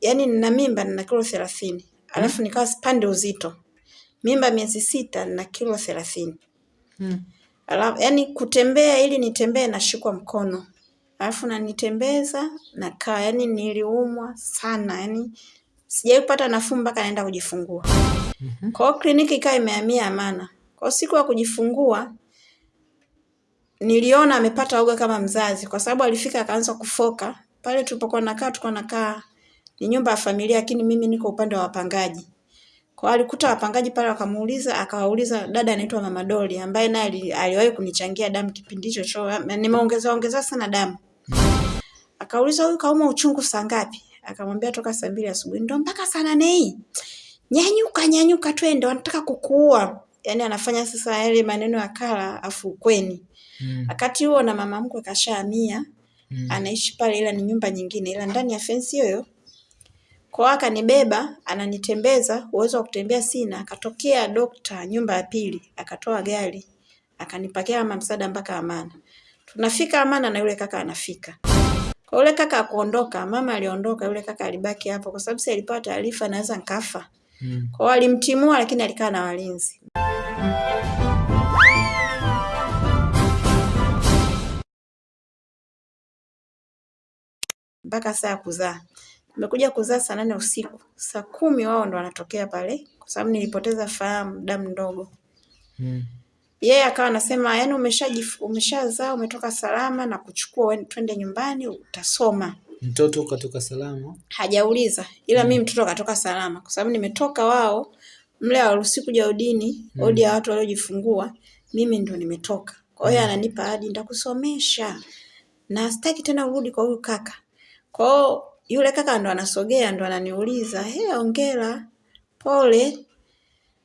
yani nina mimba nina kilo thelathini. Alafu nikawa sipande uzito. Mimba miezi sita na kilo thelathini. Mm. alafu yani kutembea ili nitembee nashikwa mkono. Alafu nanitembeza nakaa yani niliumwa sana yani sijawahi kupata nafuu mpaka naenda kujifungua. Kwa hiyo kliniki ikawa imehamia Amana. Kwa siku ya kujifungua niliona amepata uga kama mzazi kwa sababu alifika akaanza kufoka. Pale tulipokuwa nakaa tulikuwa nakaa ni nyumba ya familia lakini mimi niko upande wa wapangaji. Kwa hiyo alikuta wapangaji pale wakamuuliza akawauliza dada anaitwa Mama Doli ambaye naye ali- aliwahi kunichangia damu kipindi hicho cho nimeongeza ongeza sana damu. Akauliza huyu kauma uchungu saa ngapi? Akamwambia toka saa mbili asubuhi. Ndo mpaka saa nane hii. Nyanyuka nyanyuka twende wanataka kukuua. Yaani anafanya sasa yale maneno ya kala afu kweni. Mm. wakati huo na mama mkwe kashahamia Mm. anaishi pale ila ni nyumba nyingine ila ndani ya fensi hiyo kwa hiyo akanibeba ananitembeza uwezo wa kutembea sina. Akatokea dokta nyumba ya pili akatoa gari akanipakia kama msaada mpaka amana. Tunafika amana na yule kaka anafika. Kwa yule kaka akuondoka mama aliondoka yule kaka alibaki hapo kwa sababu si alipewa taarifa naweza nkafa Mm. kwa hiyo alimtimua lakini alikaa na walinzi. Mpaka saa ya kuzaa. Nimekuja kuzaa saa nane usiku, saa kumi wao ndo wanatokea pale, kwa sababu nilipoteza fahamu damu ndogo. Mm. Yeye akawa anasema yani, umeshajif- umeshazaa umetoka salama na kuchukua uende- twende nyumbani utasoma. Mtoto katoka salama. Hajauliza, ila mimi mtoto katoka salama, kwa sababu nimetoka wao mle hawaruhusi kuja udini, odi ya watu waliojifungua, mimi ndo nimetoka. Kwa hiyo ananipa ahadi, nitakusomesha na sitaki tena urudi kwa huyu kaka. Kwa hiyo yule kaka ndo anasogea ndo ananiuliza, he, ongera, pole.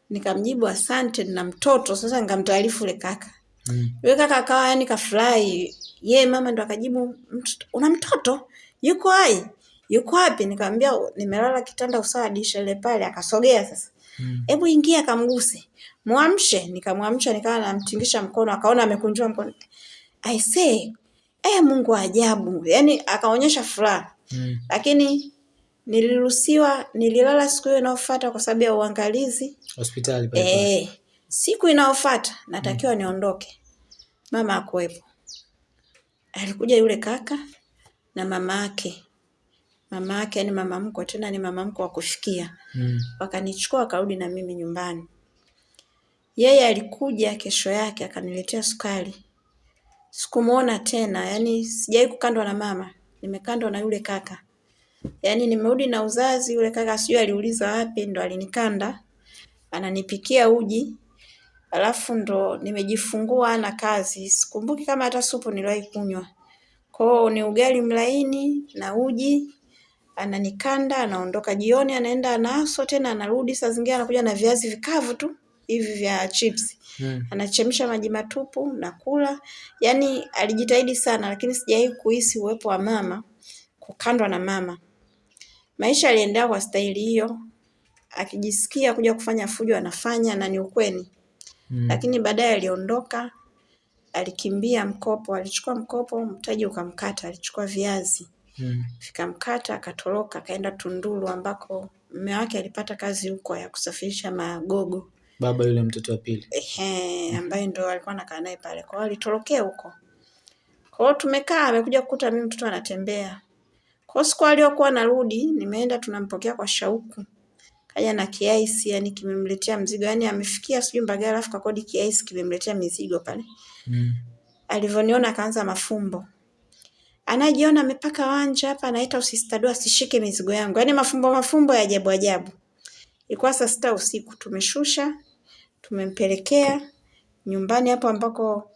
Nikamjibu asante na mtoto. Sasa nikamtaarifu yule kaka. Mm. Yule kaka akawa yani kafurahi. Ye mama ndo akajibu, una mtoto? Yuko hai? Yuko wapi? Nikamwambia nimelala kitanda usawa dirisha ile pale. Akasogea sasa. Mm. Hebu ingia kamguse. Muamshe. Nikamwamsha nikawa namtingisha mkono, akaona amekunjua mkono. I say, eh, Mungu ajabu. yani akaonyesha furaha. Mm. Lakini niliruhusiwa, nililala siku hiyo inayofuata kwa sababu ya uangalizi. Hospitali pale pale. Eh, siku inayofuata natakiwa mm. niondoke. Mama akuwepo. Alikuja yule kaka na mama yake. Mama yake yani mama mkwe tena ni mama mkwe wa kufikia. Mm. Wakanichukua wakarudi na mimi nyumbani. Yeye alikuja kesho yake akaniletea sukari. Sikumuona tena, yani sijawahi kukandwa na mama. Nimekandwa na yule kaka. Yaani nimerudi na uzazi, yule kaka sijui aliuliza wapi ndo alinikanda. Ananipikia uji. Alafu ndo nimejifungua na kazi. Sikumbuki kama hata supu niliwahi kunywa. Kwa hiyo ni ugali mlaini na uji. Ananikanda, anaondoka jioni, anaenda anaaswa tena anarudi saa zingine anakuja na viazi vikavu tu hivi vya chips. Mm. Anachemsha maji matupu na kula. Yaani alijitahidi sana lakini sijawahi kuhisi uwepo wa mama, kukandwa na mama. Maisha yaliendelea kwa staili hiyo. Akijisikia kuja kufanya fujo anafanya na ni ukweli. Mm. Lakini baadaye aliondoka, alikimbia mkopo, alichukua mkopo, mtaji ukamkata, alichukua viazi. Mm. Vikamkata, akatoroka, akaenda Tunduru ambako mume wake alipata kazi huko ya kusafirisha magogo. Baba yule mtoto wa pili. Ehe, ambaye ndo alikuwa anakaa naye pale. Kwa hiyo alitorokea huko. Kwa hiyo tumekaa, amekuja kukuta mimi mtoto anatembea. Kwa hiyo siku aliyokuwa narudi, nimeenda tunampokea kwa shauku. Kaja na kiaisi, yani kimemletea mzigo. Yani amefikia sijui Mbagala alafu kakodi kiaisi kimemletea mizigo pale. Mm. Alivyoniona akaanza mafumbo. Anajiona amepaka wanja hapa anaita usistadua asishike mizigo yangu. Yaani mafumbo mafumbo ya ajabu ajabu. Ilikuwa saa sita usiku tumeshusha, tumempelekea nyumbani hapo ambako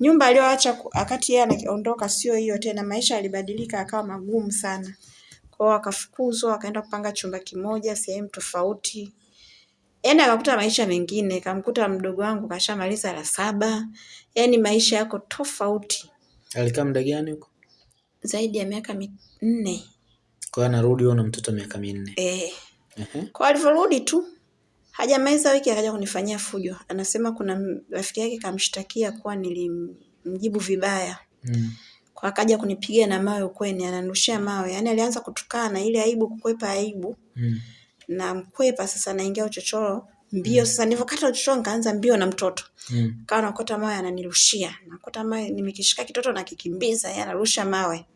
nyumba aliyoacha akati wakati yeye anaondoka sio hiyo tena, maisha yalibadilika akawa magumu sana. kwao akafukuzwa, akaenda kupanga chumba kimoja sehemu tofauti. Yaani akakuta maisha mengine, kamkuta mdogo wangu kashamaliza la saba. Yaani maisha yako tofauti Alikaa muda gani huko? zaidi ya miaka minne. Kwa hiyo anarudi huo na mtoto miaka minne. Eh. Ehe. Kwa alivyorudi tu hajamaliza wiki akaja kunifanyia fujo. Anasema kuna rafiki yake kamshtakia kuwa nilimjibu vibaya. Mm. Kwa akaja kunipiga na mawe ukweni, ananushia mawe. Yaani alianza kutukana ile aibu kukwepa aibu. Mm. Na mkwepa sasa naingia uchochoro mbio mm. sasa nilivyokata uchochoro nikaanza mbio na mtoto. Mm. Kawa nakota mawe ananirushia. Nakota mawe nimekishika kitoto nakikimbiza, yeye anarusha mawe.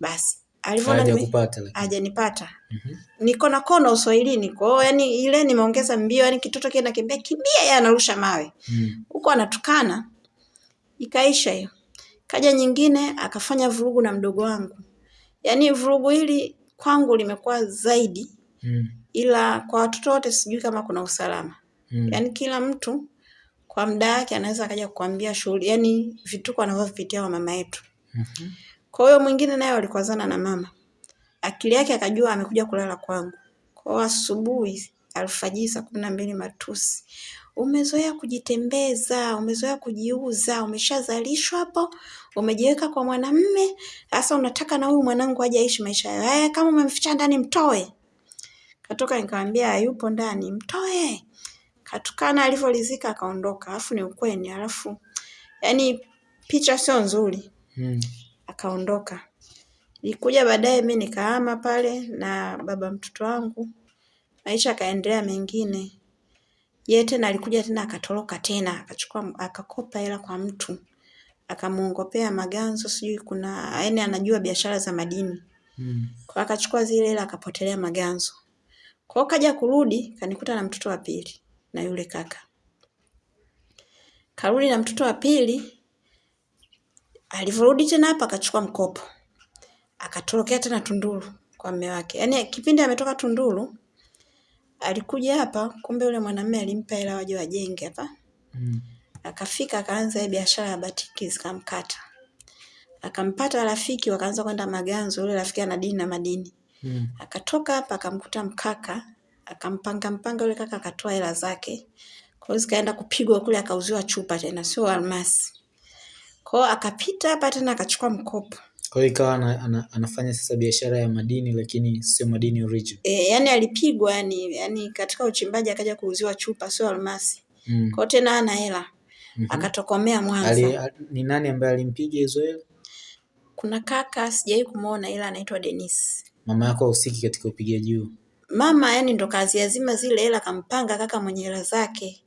Basi. Hajanipata. Mhm. Niko na kona uswahilini. Kwa hiyo yani ile nimeongeza mbio yani kitoto kile nakimbia kimbia yeye anarusha mawe. Mm. Huko anatukana. Ikaisha hiyo. Kaja nyingine akafanya vurugu na mdogo wangu. yani vurugu hili kwangu limekuwa zaidi Mm. ila kwa watoto wote sijui kama kuna usalama. Mm. yani kila mtu kwa muda wake anaweza akaja kukwambia shughuli, yani vituko anavyovipitia wa mama yetu. Mhm. Kwa hiyo mwingine naye walikwazana na mama. Akili yake akajua amekuja kulala kwangu. Kwa hiyo asubuhi alfajiri saa kumi na mbili matusi. Umezoea kujitembeza, umezoea kujiuza, umeshazalishwa hapo, umejiweka kwa mwanamme, sasa unataka na huyu mwanangu aje aishi maisha yake. Eh, kama umemficha ndani mtoe. Katoka nikamwambia hayupo ndani, mtoe. Katukana alivyolizika akaondoka. Alafu ni ukweni, alafu yani picha sio nzuri Mm. Akaondoka. Nilikuja baadaye mi nikahama pale na baba mtoto wangu, maisha akaendelea mengine. Yeye tena alikuja tena akatoroka tena, akachukua akakopa hela kwa mtu. Akamuongopea maganzo sijui kuna yani, anajua biashara za madini. Mm. Kwa akachukua zile hela akapotelea maganzo. Kwa hiyo kaja kurudi kanikuta na mtoto wa pili na yule kaka. Karudi na mtoto wa pili, alivyorudi tena hapa akachukua mkopo. Akatorokea tena Tunduru kwa mume wake. Yaani kipindi ametoka Tunduru alikuja hapa, kumbe yule mwanamume alimpa hela waje wajenge hapa. Mm. Akafika akaanza ile biashara ya batiki zikamkata. Akampata rafiki wakaanza kwenda Maganzo, yule rafiki ana dini na madini. Mm. Akatoka hapa akamkuta mkaka, akampanga mpanga yule kaka akatoa hela zake. Kwa hiyo zikaenda kupigwa kule akauziwa chupa tena sio almasi. Kwa hiyo akapita hapa tena akachukua mkopo. Kwa hiyo ikawa ana, ana, anafanya sasa biashara ya madini lakini sio madini original. E, yani alipigwa yani, yani katika uchimbaji akaja kuuziwa chupa sio almasi. Mm. Kwa hiyo tena hana hela. Mm -hmm. Akatokomea Mwanza. Ali, a- ni nani ambaye alimpiga hizo hela? Kuna kaka sijawahi kumuona ila anaitwa Dennis. Mama yako hahusiki katika upigaji huo? Mama yani ndo kazi yazima zile hela kampanga kaka mwenye hela zake.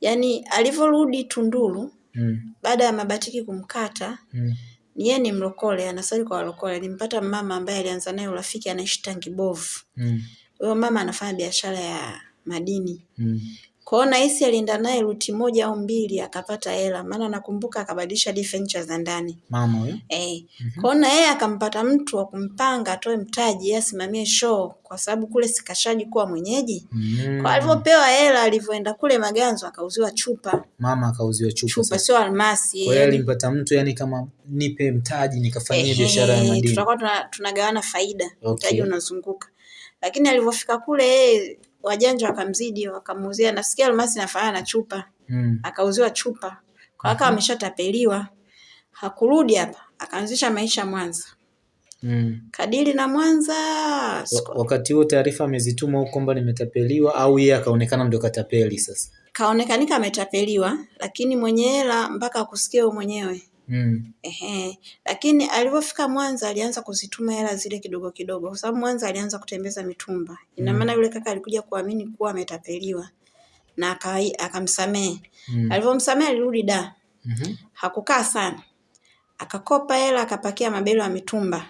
Yaani alivyorudi Tunduru Mm. baada ya mabatiki kumkata Mm. ni yeye ni mlokole, anasali kwa walokole. Alimpata mama ambaye alianza naye urafiki anaishi Tangibovu. Mm. Huyo mama anafanya biashara ya madini. Mm. Kwa hiyo nahisi alienda naye ruti moja au mbili akapata hela, maana nakumbuka akabadilisha furniture za ndani. Mama huyo? Eh. Kwa hiyo na yeye akampata mtu wa kumpanga atoe mtaji yeye asimamie show kwa sababu kule sikashaji kuwa mwenyeji. Mm. Kwa alivyopewa hela alivyoenda kule Maganzo akauziwa chupa. Mama akauziwa chupa Chupa sio almasi. Kwa hiyo alimpata mtu yani kama nipe mtaji nikafanyie eh, biashara ya madini. Tutakuwa tuna, tunagawana faida, Okay. mtaji unazunguka. Lakini alivyofika kule yeye wajanja wakamzidi wakamuuzia, nasikia almasi nafanana na chupa, Mm. akauziwa chupa. Kwa akawa ameshatapeliwa. Hakurudi hapa, akaanzisha maisha Mwanza. Mm. Kadiri na Mwanza Wa- Wakati huo taarifa amezituma huko kwamba nimetapeliwa au yeye akaonekana ndio katapeli sasa? kaonekanika ametapeliwa, lakini mwenye hela mpaka akusikia wewe mwenyewe. Mm. Ehe. Lakini alivyofika Mwanza alianza kuzituma hela zile kidogo kidogo, kwa sababu Mwanza alianza kutembeza mitumba. Ina Mm. maana yule kaka alikuja kuamini kuwa ametapeliwa na akai- akamsamehe. Mm. Alivyomsamehe alirudi da, Mhm. hakukaa sana, akakopa hela akapakia mabelo ya mitumba,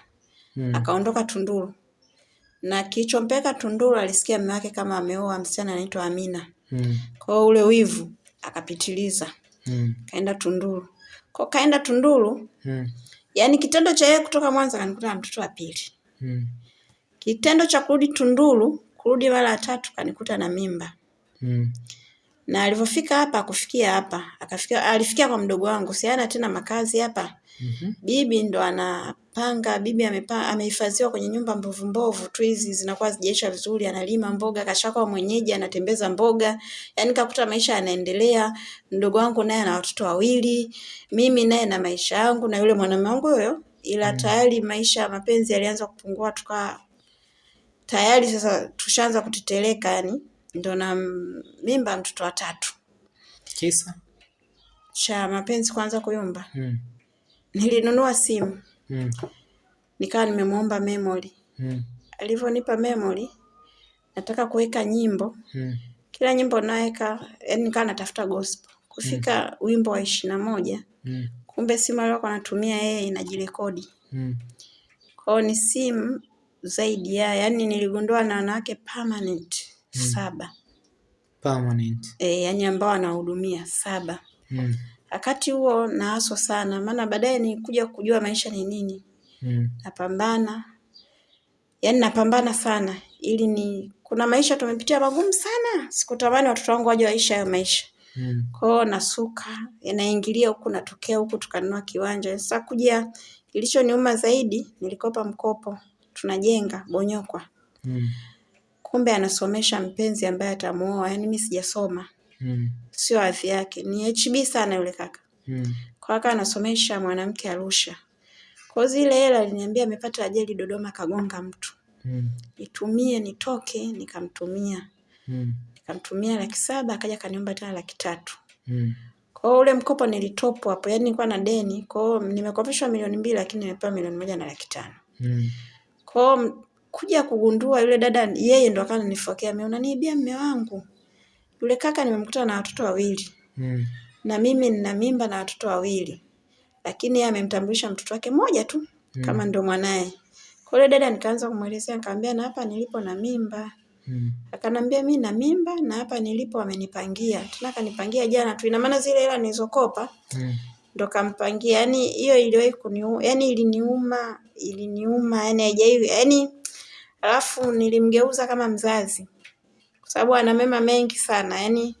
Mm. akaondoka Tunduru. Na kilichompeleka Tunduru alisikia mume wake kama ameoa msichana anaitwa Amina. Mm. Kwa hiyo ule wivu akapitiliza, Mm. kaenda Tunduru. Kwa kaenda Tunduru, Mm. yaani kitendo cha yeye kutoka Mwanza kanikuta na mtoto wa pili. Mm. Kitendo cha kurudi Tunduru, kurudi mara ya tatu kanikuta na mimba. Mm. Na alivyofika hapa akufikia hapa, akafikia alifikia kwa mdogo wangu, si hana tena makazi hapa. Mhm. Bibi ndo anapanga, bibi amepa, amehifadhiwa kwenye nyumba mbovu mbovu tu hizi zinakuwa zijaisha vizuri, analima mboga, kashakuwa mwenyeji, anatembeza mboga. Yaani kakuta maisha yanaendelea. Mdogo wangu naye ana watoto wawili, mimi naye na maisha yangu na yule mwanamume wangu huyo, ila tayari maisha ya mapenzi yalianza kupungua, tuka tayari sasa tushaanza kuteteleka, yani ndo na m- mimba mtoto wa tatu Kisa? cha mapenzi kwanza kuyumba. Mm. Nilinunua simu Mm. nikawa nimemwomba memory. Mm. Alivyonipa memory, nataka kuweka nyimbo. Mm. Kila nyimbo naweka, yani nikawa natafuta gospel. Kufika mm. wimbo wa ishirini na moja, Mm. kumbe simu aliyokuwa anatumia yeye inajirekodi. Mm. Kwao ni simu zaidi ya, yani niligundua na wanawake permanent mm. saba. Permanent. E, yani ambao anahudumia saba. Mm. Wakati huo naaswa sana, maana baadaye ni kuja kujua maisha ni nini. Mm. Napambana, yaani napambana sana ili ni kuna maisha tumepitia magumu sana, sikutamani watoto wangu waje waishi hayo maisha. Mm. Kwa hiyo nasuka, naingilia huku natokea huku tukanunua kiwanja. Sasa kuja kilichoniuma zaidi nilikopa mkopo. Tunajenga Bonyokwa. Mm. Kumbe anasomesha mpenzi ambaye atamuoa, yaani mimi sijasoma. Mm. Sio hadhi yake. Ni HB sana yule kaka. Mm. Kwa kaka anasomesha mwanamke Arusha. Kwa zile hela aliniambia amepata ajali Dodoma kagonga mtu. Mm. Nitumie nitoke, nikamtumia. Mm. Nikamtumia laki saba akaja kaniomba tena laki tatu. Mm. Kwa hiyo ule mkopo nilitopo hapo, yani nilikuwa na deni. Kwa hiyo nimekopeshwa milioni mbili lakini nimepewa milioni moja na laki tano. Mm. Kwa hiyo kuja kugundua yule dada yeye ndo akawa ananifokea mimi, unaniibia mme wangu. Yule kaka nimemkuta na watoto wawili. Mm. Na mimi nina mimba na watoto wawili. Lakini yeye amemtambulisha mtoto wake mmoja tu mm. kama ndo mwanaye. Kwa hiyo dada nikaanza kumwelezea nikamwambia na hapa nilipo na mimba. Mm. Akanambia mimi na mimba na hapa nilipo amenipangia Tena akanipangia jana tu. Ina maana zile hela nilizokopa Mm. ndo kampangia. Yaani hiyo iliwahi kuniuma, yani iliniuma, iliniuma, yani haijai, yani, alafu nilimgeuza kama mzazi. Kwa sababu ana mema mengi sana, yani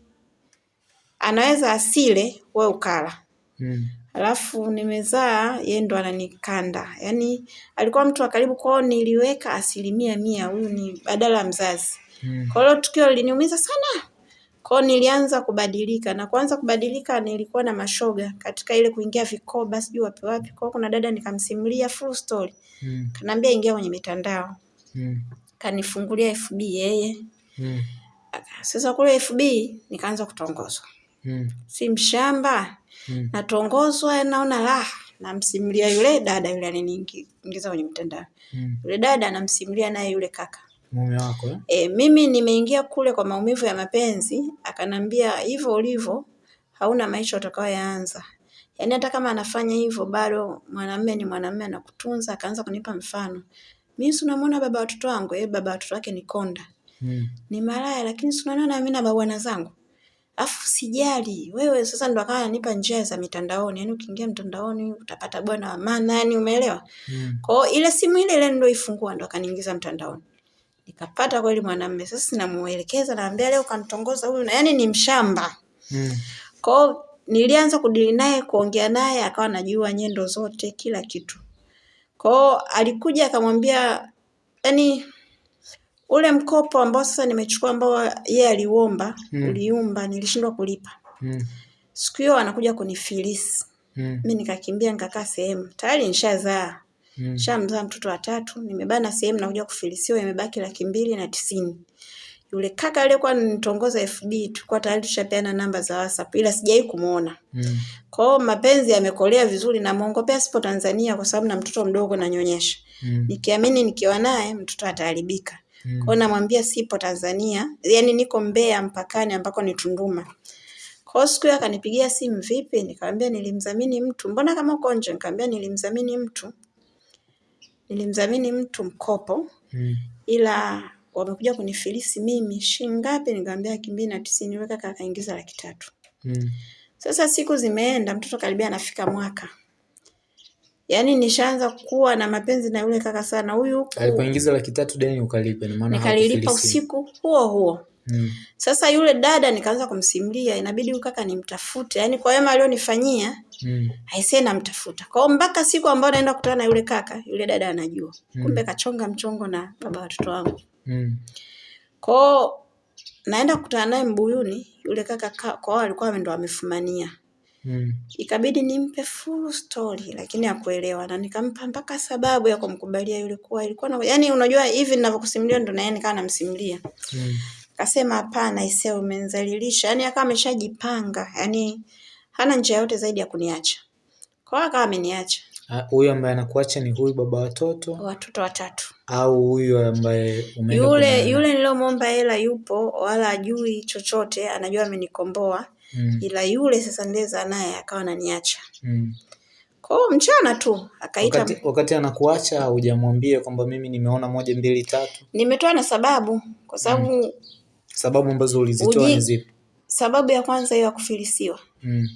anaweza asile wewe ukala. Mm. Alafu nimezaa yeye ndo ananikanda. yani alikuwa mtu wa karibu kwao niliweka asilimia mia huyu ni badala ya mzazi. Mm. Kwa hiyo tukio liliniumiza sana. Kwa nilianza kubadilika na kuanza kubadilika nilikuwa na mashoga katika ile kuingia vikoba sijui wapi wapi. Kwa kuna dada nikamsimulia full story. Mm. Kanaambia ingia kwenye mitandao. Mm. Kanifungulia FB yeye. Mm. Sasa kule FB nikaanza kutongozwa. Mm. Si mshamba. Mm. Natongozwa naona raha. Namsimulia yule dada yule aliniingiza kwenye mtandao Mm. Yule dada anamsimulia naye yule kaka. Mume wako eh? E, mimi nimeingia kule kwa maumivu ya mapenzi, akanambia hivyo ulivyo hauna maisha utakayoyaanza. Yaani hata kama anafanya hivyo bado mwanamume ni mwanamume anakutunza, akaanza kunipa mfano. Mimi si unamwona baba watoto wangu, eh, baba watoto wake ni konda. Mm. Ni malaya lakini si unaona mimi na babwana zangu. Afu sijali. Wewe sasa ndo akawa ananipa njia za mitandaoni. Yaani ukiingia mtandaoni utapata bwana wa maana, yani umeelewa? Mm. Kwa hiyo ile simu ile ile ndio ifungua ndo akaniingiza mtandaoni. Nikapata kweli mwanamume. Sasa sinamuelekeza naambia leo kanitongoza huyu na yani ni mshamba. Mm. Kwa hiyo nilianza kudili naye kuongea naye akawa anajua nyendo zote kila kitu. Kwa hiyo alikuja akamwambia yani ule mkopo ambao sasa nimechukua ambao yeye aliuomba Mm. uliumba nilishindwa kulipa. Mm. Siku hiyo anakuja kunifilisi. Mm. Mimi nikakimbia nikakaa sehemu. Tayari nishazaa. Mm. shamzaa mtoto wa tatu, nimebana sehemu nakuja kufilisiwa imebaki laki mbili na tisini. Yule kaka aliyekuwa ananitongoza FB tulikuwa tayari tushapeana namba za WhatsApp ila sijai kumuona. Mm. Kwa hiyo mapenzi yamekolea vizuri na muongopea sipo Tanzania kwa sababu na mtoto mdogo nanyonyesha. Mm. Nikiamini nikiwa naye mtoto ataharibika. Mm. Kwa hiyo namwambia sipo Tanzania, yani niko Mbeya mpakani ambako ni Tunduma. Kwa hiyo siku hiyo akanipigia simu vipi? Nikamwambia nilimdhamini mtu. Mbona kama uko nje? Nikamwambia nilimdhamini mtu. Nilimdhamini mtu mkopo Mm. ila wamekuja kunifilisi mimi shilingi ngapi? Nikamwambia laki mbili na tisini. weka kaka akaingiza laki tatu. Mm. Sasa siku zimeenda, mtoto karibia anafika mwaka. Yaani nishaanza kuwa na mapenzi na yule kaka sana. Huyu huku Alipoingiza laki tatu deni ukalipe, ndio maana nikalilipa usiku huo huo. Mm. Sasa yule dada nikaanza kumsimulia, inabidi huyu kaka nimtafute. Yaani kwa wema alionifanyia, Mm. aisee namtafuta. Kwa hiyo mpaka siku ambayo naenda kukutana na yule kaka, yule dada anajua. Kumbe kachonga mchongo na baba watoto wangu. Mm. Kwa naenda kukutana naye Mbuyuni, yule kaka kwao kwa alikuwa ndo amefumania. Mm. Ikabidi nimpe full story lakini hakuelewa na nikampa mpaka sababu ya kumkubalia yule kuwa ilikuwa na yani unajua hivi ninavyokusimulia ndo na yeye nikawa namsimulia. Mm. Akasema hapana isee umenizalilisha. Yani akawa ameshajipanga. Yani hana njia yote zaidi ya kuniacha. Kwa hiyo akawa ameniacha. Ah, Huyu ambaye anakuacha ni huyu baba watoto Watoto watatu. au huyu ambaye umeenda Yule kumwona? yule niliyomwomba hela yupo, wala ajui chochote, anajua amenikomboa, Mm, ila yule sasa ndeza naye akawa ananiacha. mm. Kwa hiyo mchana tu akaita, Wakati, wakati anakuacha hujamwambia kwamba mimi nimeona moja mbili tatu, nimetoa na sababu, kwa sababu mm. sababu ambazo ulizitoa ni zipi? sababu ya kwanza hiyo ya kufilisiwa. Mm,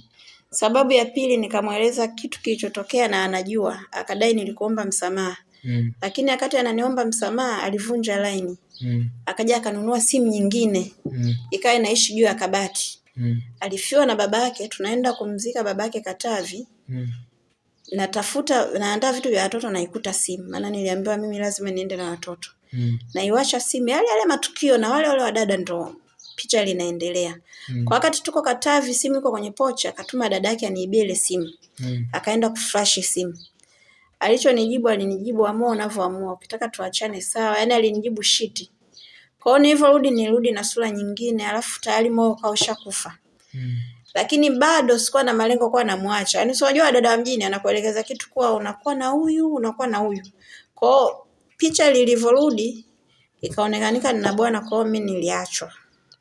Sababu ya pili nikamweleza kitu kilichotokea na anajua, akadai nilikuomba msamaha, mm, lakini wakati ananiomba msamaha alivunja laini, mm, akaja akanunua simu nyingine mm, ikawa inaishi juu ya kabati. Mm, Alifiwa na babake, tunaenda kumzika babake Katavi, mm, natafuta naandaa vitu vya watoto naikuta simu, maana niliambiwa mimi lazima niende na watoto. mm, Naiwasha simu, yale yale matukio na wale wale wadada ndo picha linaendelea. mm, Kwa wakati tuko Katavi, simu iko kwenye pocha, akatuma dada yake aniibie ile simu. mm, akaenda kuflash simu. Alichonijibu alinijibu amua unavyoamua, ukitaka tuachane sawa. Yaani alinijibu shiti. Kwa hiyo nilivyorudi nirudi na sura nyingine, alafu tayari moyo ukawa ushakufa. mm, Lakini bado sikuwa na malengo kuwa namwacha. Yaani si unajua dada wa mjini anakuelekeza kitu kuwa unakuwa na huyu, unakuwa na huyu. Kwa hiyo picha lilivyorudi ikaonekanika nina bwana, kwa hiyo mimi niliachwa.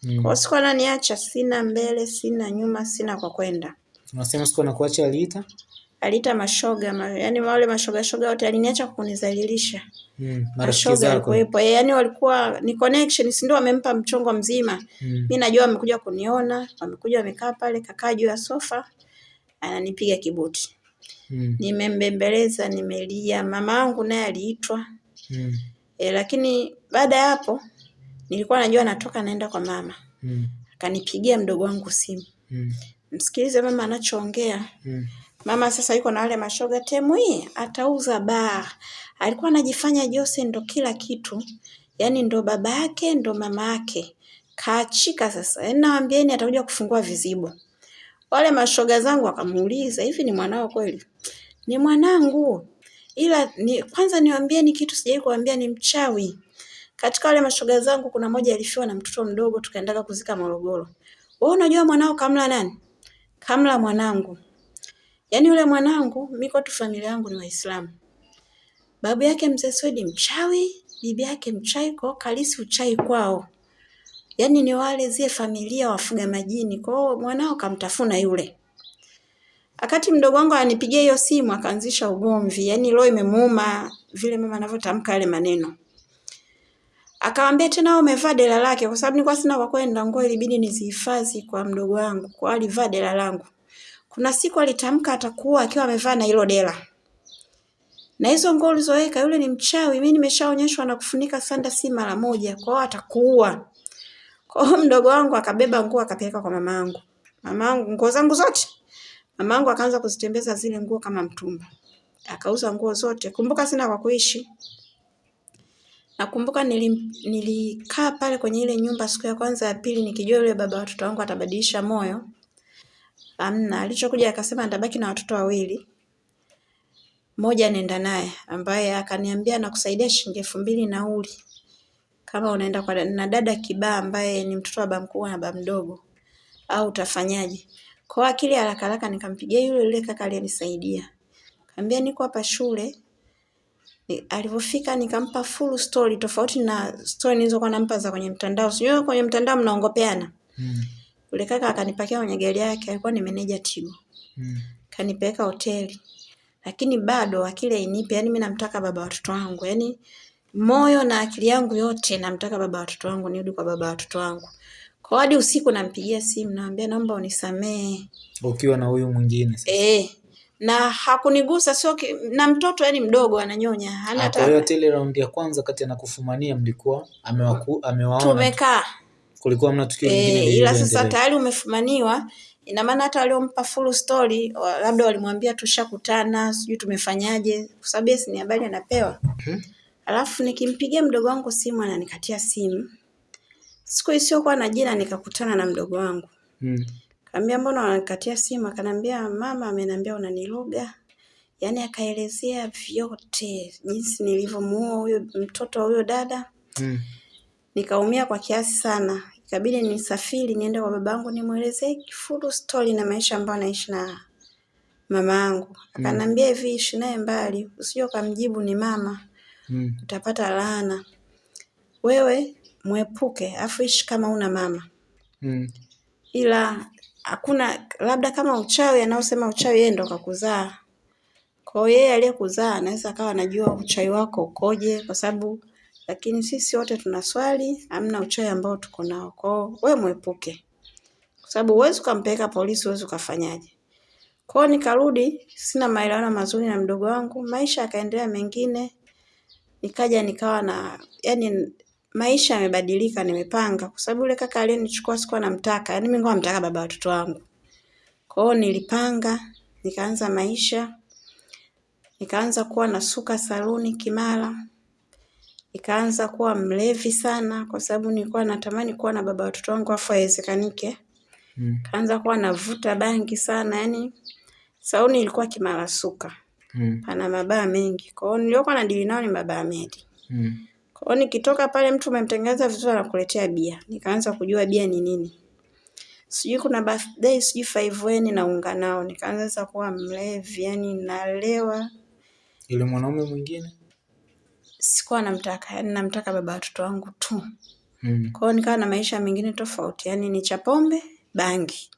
mm. Kwa hiyo sikuwa naniacha, sina mbele, sina nyuma, sina kwa kwenda. Unasema sikuwa nakuacha aliita? Aliita mashoga ma, yani wale mashoga shoga wote aliniacha kunizalilisha. Mm, Mashoga alikuwepo walikuwepo, eh, yani walikuwa ni connection, si ndio wamempa mchongo mzima. Mm, Mi najua wamekuja kuniona, wamekuja wamekaa pale, kakaa juu ya sofa, ananipiga kibuti. mm, Nimembembeleza, nimelia, mama yangu naye aliitwa. mm, E, lakini baada ya hapo nilikuwa najua natoka naenda kwa mama. mm, Akanipigia mdogo wangu simu. mm, Msikilize mama anachoongea. mm, Mama sasa yuko na wale mashoga temu hii atauza baa. Alikuwa anajifanya Jose ndo kila kitu. Yaani ndo baba yake ndo mama yake. Kaachika sasa. Yaani nawaambieni atakuja kufungua vizibo. Wale mashoga zangu wakamuuliza, hivi ni mwanao kweli? Ni mwanangu. Ila ni kwanza niwaambieni kitu sijawahi kuambia ni mchawi. Katika wale mashoga zangu kuna moja alifiwa na mtoto mdogo tukaendaga kuzika Morogoro. Wewe unajua mwanao kamla nani? Kamla mwanangu. Yaani yule mwanangu, miko tu familia yangu ni Waislamu. Babu yake mzee Swedi mchawi, bibi yake mchawi, kwa hiyo kalisi uchawi kwao. Yaani ni wale zile familia wafuga majini, kwa hiyo mwanao kamtafuna yule. Akati mdogo wangu ananipigia hiyo simu akaanzisha ugomvi, yaani roho imemuuma vile mama anavyotamka yale maneno. Akamwambia tena wewe umevaa dela lake kwa sababu nilikuwa sina kwa kwenda, nguo ilibidi nizihifadhi kwa mdogo wangu, kwa alivaa dela langu. Kuna siku alitamka atakuwa akiwa amevaa na hilo dela. Na hizo nguo ulizoweka yule ni mchawi, mimi nimeshaonyeshwa na kufunika sanda si mara moja, kwa hiyo atakuua. Kwa hiyo mdogo wangu akabeba nguo akapeleka kwa mamangu. Mamangu nguo zangu zote. Mamangu akaanza kuzitembeza zile nguo kama mtumba. Akauza nguo zote. Kumbuka sina kwa kuishi. Nakumbuka nilim, nilikaa pale kwenye ile nyumba siku ya kwanza ya pili nikijua yule baba wa watoto wangu atabadilisha moyo. Amna, alichokuja akasema nitabaki na watoto wawili. moja nenda naye ambaye akaniambia nakusaidia shilingi elfu mbili nauli. Kama unaenda kwa na dada kibaa ambaye ni mtoto wa baba mkubwa na baba mdogo. Au utafanyaje? Kwa akili haraka haraka nikampigia yule yule kaka aliyenisaidia. Kaambia niko hapa shule. Ni- Alivyofika nikampa full story tofauti na story nilizokuwa nampa za kwenye mtandao. Sijui kwenye mtandao mnaongopeana. mm, Yule kaka akanipakia kwenye gari yake, alikuwa ni meneja Tigo. mm, Kanipeleka hoteli. Lakini bado akili hainipi, yani mimi namtaka baba watoto wangu. Yani moyo na akili yangu yote namtaka baba watoto wangu, nirudi kwa baba watoto wangu. Kwa hadi usiku nampigia simu naambia naomba unisamee. ukiwa na huyu mwingine sasa. Eh. Na hakunigusa sio ki- na mtoto yani mdogo ananyonya. Hana Ah, Kwa hiyo hata hata ile raundi ya kwanza kati anakufumania mlikuwa amewaku, amewaona tumekaa. Kulikuwa mna tukio lingine e, ila sasa tayari umefumaniwa, ina maana hata waliompa full story wa- labda walimwambia tushakutana, sijui tumefanyaje, kwa sababu yes, ni habari anapewa. Hmm. Alafu nikimpigia mdogo wangu simu ananikatia simu. Siku isiyokuwa na jina nikakutana na mdogo wangu. Hmm. Kaambia mbona unanikatia simu? Akanambia mama ameniambia unaniloga. Yaani akaelezea vyote jinsi nilivyomuoa huyo mtoto wa huyo dada. mm, Nikaumia kwa kiasi sana. Ikabidi nisafiri niende kwa babangu nimwelezee full story na maisha ambayo naishi na mama yangu akanambia hivi, ishi naye mbali, usije ukamjibu ni mama Mm. utapata laana. Wewe mwepuke, afu ishi kama una mama. Mm. Ila hakuna labda kama uchawi, anaosema uchawi yeye ndo kakuzaa. Kwa hiyo yeye aliyekuzaa anaweza akawa anajua uchawi wako ukoje, kwa sababu lakini sisi wote tuna swali, hamna uchawi ambao tuko nao. Kwa hiyo wewe mwepuke, kwa sababu huwezi ukampeleka polisi, huwezi ukafanyaje. Kwa hiyo nikarudi, sina maelewano mazuri na mdogo wangu, maisha yakaendelea mengine, nikaja nikawa na yani maisha yamebadilika, nimepanga. Kwa sababu yule kaka aliyenichukua sikuwa namtaka, yani mimi nilikuwa namtaka baba watoto wangu. Kwa hiyo nilipanga, nikaanza maisha, nikaanza kuwa nasuka saluni Kimara, nikaanza kuwa mlevi sana kwa sababu nilikuwa natamani kuwa na baba watoto wangu afu haiwezekanike. Mm. Kaanza kuwa navuta bangi sana, yani Sauni ilikuwa Kimara suka, Mm. pana mabaa mengi. Kwa hiyo niliokuwa nadili nao ni mabaa medi. Mm. Kwa hiyo nikitoka pale mtu umemtengeneza vizuri anakuletea bia. Nikaanza kujua bia ni nini. Sijui kuna birthday, sijui five weni naunga nao. Nikaanza sasa kuwa mlevi, yani nalewa. Ile mwanaume mwingine? Sikuwa namtaka, yani namtaka baba watoto wangu tu. Mm. Kwa hiyo nikawa na maisha mengine tofauti, yani ni cha pombe, bangi.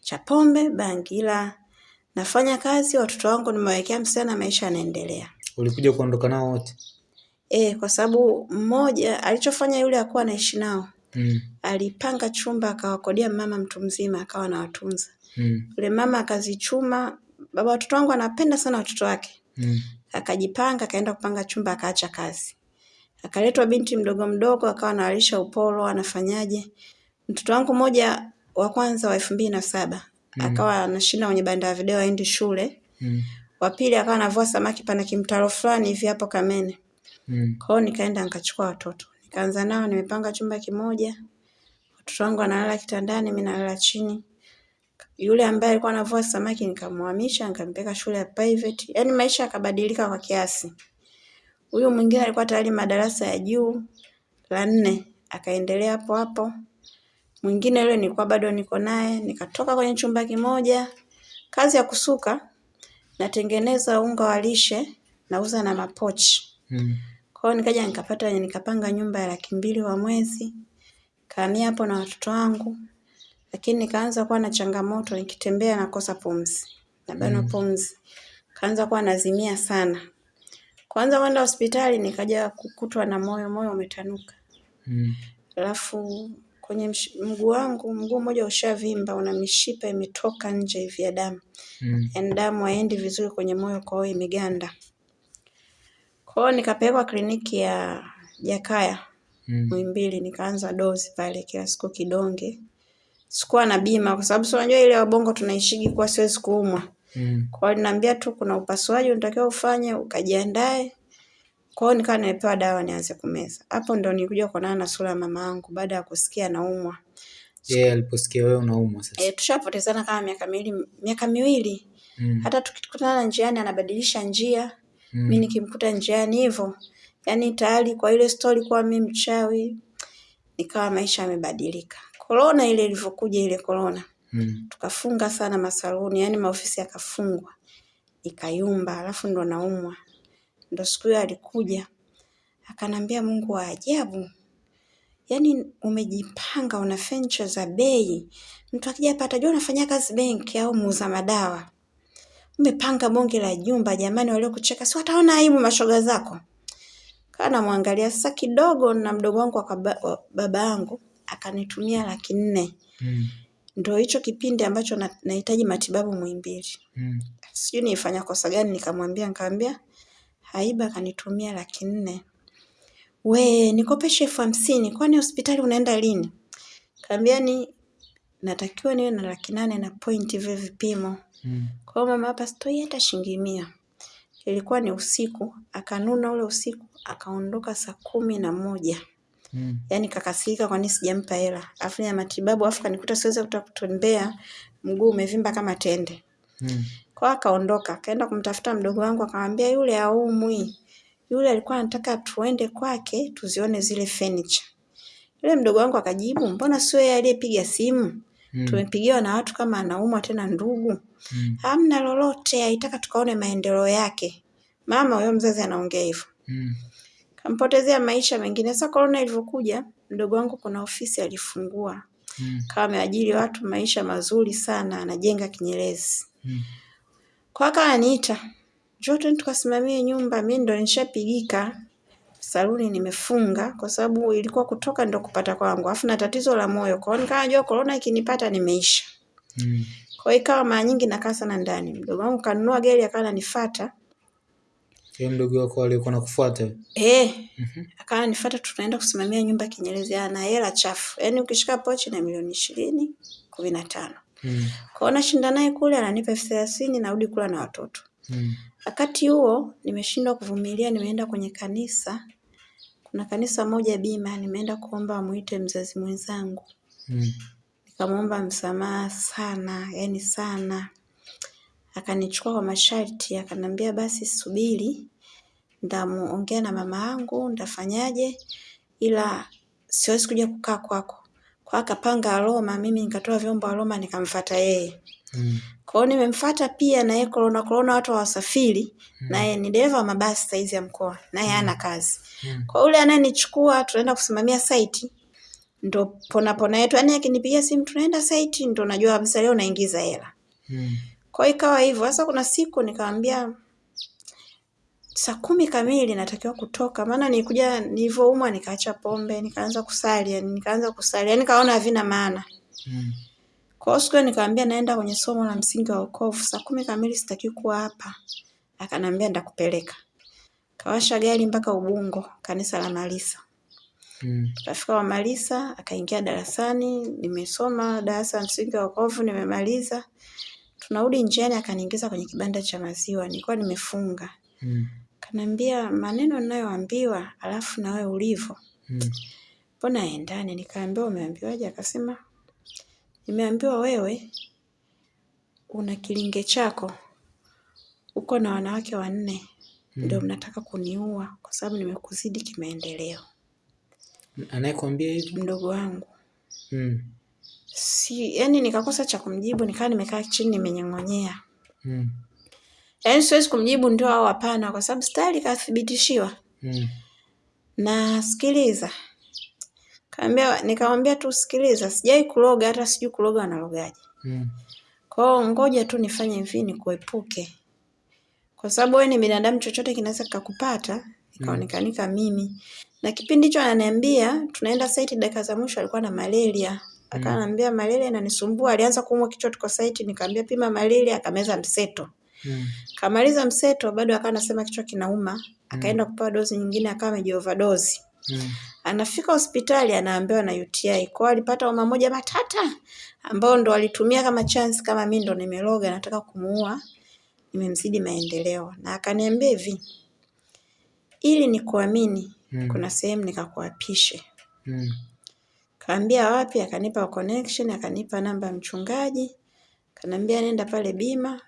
Cha pombe, bangi. Ila nafanya kazi, watoto wangu nimewekea msichana, maisha yanaendelea. Ulikuja kuondoka nao wote? Eh, kwa sababu mmoja alichofanya yule akuwa anaishi nao. Mm. Alipanga chumba akawakodia mama mtu mzima akawa anawatunza. Mm. Yule mama akazichuma, baba watoto wangu anapenda sana watoto wake. Mm. Akajipanga akaenda kupanga chumba akaacha kazi. Akaletwa binti mdogo mdogo akawa anawalisha upolo anafanyaje. Mtoto wangu mmoja wa kwanza wa elfu mbili na saba mm. akawa anashinda kwenye banda ya video aendi shule. Mm. Wa pili akawa anavua samaki pana kimtaro fulani hivi hapo Kamene. Mm. kwao nikaenda nikachukua watoto. Nikaanza nao nimepanga chumba kimoja. Watoto wangu wanalala kitandani, mi nalala chini. Yule ambaye alikuwa anavua samaki nikamhamisha, nikampeleka shule ya private. Yaani maisha yakabadilika kwa kiasi. Huyu mwingine alikuwa tayari madarasa ya juu la nne, akaendelea hapo hapo. Mwingine yule nilikuwa bado niko naye, nikatoka kwenye chumba kimoja. Kazi ya kusuka, natengeneza unga wa lishe, nauza na mapochi. Mm. Kwa hiyo nikaja nikapata nikapanga nyumba ya laki mbili kwa mwezi. kaamia hapo na watoto wangu. Lakini nikaanza kuwa na changamoto nikitembea nakosa pumzi. Nabanwa pumzi. Kaanza kuwa nazimia sana. Kwanza kwenda hospitali nikaja kukutwa na moyo, moyo umetanuka. Mm. Alafu kwenye msh- mguu wangu, mguu mmoja ushavimba, una mishipa imetoka nje hivi ya damu. Mm. Yaani damu haiendi vizuri kwenye moyo, kwa hiyo imeganda. Kwa hiyo nikapelekwa kliniki ya Jakaya Mm. Muhimbili, nikaanza dozi pale kila siku kidonge. Sikuwa na bima kwa sababu si unajua ile wabongo tunaishigi kuwa siwezi kuumwa. Mm. Kwa hiyo aliniambia tu kuna upasuaji unatakiwa ufanye, ukajiandae. Kwa hiyo nikawa nimepewa dawa nianze kumeza. Hapo ndo nilikuja kuonana na sura ya mama yangu baada ya kusikia naumwa. Yeye yeah, aliposikia wewe unaumwa sasa. E, tushapotezana kama miaka miwili, miaka miwili. Mm. Hata tukikutana njiani anabadilisha njia. Mm. mi nikimkuta njiani hivyo yaani tayari kwa ile stori kuwa mi mchawi nikawa maisha yamebadilika korona ile ilivyokuja ile korona Mm. tukafunga sana masaluni yani maofisi yakafungwa ikayumba alafu ndo naumwa. Ndo siku hiyo alikuja akanambia mungu wa ajabu yani umejipanga una fencha za bei. Mtu akija hapa atajua unafanya kazi benki au muuza madawa. Umepanga bonge la jumba jamani waliokucheka si wataona aibu mashoga zako? Kana namwangalia sasa kidogo na mdogo wangu wa wa baba yangu akanitumia laki nne Mm. ndo hicho kipindi ambacho na- nahitaji matibabu Muhimbili Mm. sijui nilifanya kosa gani nikamwambia nikamwambia haiba akanitumia laki nne we nikopeshe elfu hamsini kwani hospitali unaenda lini kaambia ni natakiwa niwe na laki nane na pointi vile vipimo Mm. kwa hiyo mama hapa sitoi hata shilingi mia. Ilikuwa ni usiku, akanuna ule usiku, akaondoka saa kumi na moja. Mm. Yaani kakasirika kwa nini sijampa hela. Afu ya matibabu afu kanikuta siwezi kutoka kutembea, mguu umevimba kama tende. Mm. Kwa akaondoka, akaenda kumtafuta mdogo wangu akamwambia yule haumwi. Yule alikuwa anataka tuende kwake tuzione zile furniture. Yule mdogo wangu akajibu, mbona sio yeye aliyepiga simu? Mm. tumepigiwa na watu kama anaumwa tena ndugu Mm. hamna lolote aitaka tukaone maendeleo yake mama huyo mzazi anaongea hivyo Mm. Kampotezea maisha mengine sasa corona ilivyokuja mdogo wangu kuna ofisi alifungua Mm. kama ameajiri watu maisha mazuri sana anajenga kinyerezi Mm. kwa kaka ananiita njoo twende tukasimamie nyumba mi ndo nishapigika saluni nimefunga kwa sababu ilikuwa kutoka ndo kupata kwangu afu na tatizo la moyo kwao nikawa najua korona ikinipata nimeisha Mm. kwa hiyo ikawa mara nyingi nakaa sana ndani mdogo wangu kanunua gari akawa ananifuata Yule mdogo wako alikuwa nakufuata. eh Mm -hmm. akawa nifuata tunaenda kusimamia nyumba Kinyerezi ana hela chafu yaani ukishika pochi na milioni ishirini kumi na tano Mm. kwao nashinda naye kule ananipa elfu thelathini narudi kula na watoto Mm. wakati huo nimeshindwa kuvumilia nimeenda kwenye kanisa kuna kanisa moja bima nimeenda kuomba amuite mzazi mwenzangu Mm. nikamwomba msamaha sana yani sana akanichukua kwa masharti akanambia basi subiri ndamuongea na mama yangu ndafanyaje ila siwezi kuja kukaa kwako. Kwa akapanga Aroma mimi nikatoa vyombo Aroma nikamfata yeye. Mm. kwa hiyo nimemfuata pia na yeye korona korona watu hawasafiri naye ni dereva wa mabasi saizi ya mkoa naye hana kazi. Mm. kwa yule anayenichukua tunaenda kusimamia site ndo pona pona yetu. Yani akinipigia simu tunaenda saiti, ndo najua kabisa leo naingiza hela. Mm. Kwa hiyo ikawa hivyo. Sasa kuna siku nikamwambia saa kumi kamili natakiwa kutoka. Maana nilikuja nilivyoumwa nikaacha pombe nikaanza kusali yani nikaanza kusali. Yani kaona havina maana. Mm. kwa hiyo siku hiyo nikamwambia naenda kwenye somo la msingi wa wokovu. Saa kumi kamili sitakiwi kuwa hapa. Akanambia ndakupeleka kawasha gari mpaka Ubungo kanisa la Malisa. Mm. Kafika wa Malisa, akaingia darasani, nimesoma darasa la msingi wa wokovu, nimemaliza. Tunarudi njiani, akaniingiza kwenye kibanda cha maziwa, nilikuwa nimefunga. Mm. Kaniambia maneno ninayoambiwa, alafu na wewe ulivyo, Mm. mbona endane? Nikaambiwa umeambiwaje? Akasema nimeambiwa wewe una kilinge chako, uko na wanawake wanne, ndio mnataka kuniua kwa sababu nimekuzidi kimaendeleo. Anayekwambia hivyo? Mdogo wangu Mm. Si yani nikakosa cha kumjibu nikawa nimekaa chini nimenyong'onyea. Mm. yaani siwezi kumjibu ndio au hapana kwa sababu stari kathibitishiwa Mm. na sikiliza. Kaambia nikamwambia tu sikiliza sijai kuloga hata sijui kuloga wanalogaje Mm. kwao ngoja tu nifanye hivi nikuepuke. Kwa sababu wewe ni binadamu chochote kinaweza kikakupata nikaonekanika mimi. Na kipindi hicho ananiambia tunaenda saiti dakika za mwisho alikuwa na malaria akanambia malaria inanisumbua. Alianza kuumwa kichwa tuko site nikamwambia pima malaria. Akameza mseto. Mm. kamaliza mseto bado akawa anasema kichwa kinauma. Akaenda kupewa dozi nyingine akawa amejioverdose. Mm. anafika hospitali anaambiwa na UTI kwao alipata homa moja matata ambao ndo alitumia kama chance kama mimi ndo nimeloga nataka kumuua nimemzidi maendeleo. Na akaniambia hivi ili nikuamini Mm. kuna sehemu nikakuapishe. Mm. Kaambia wapi akanipa connection akanipa namba ya mchungaji. Kanaambia nenda pale bima.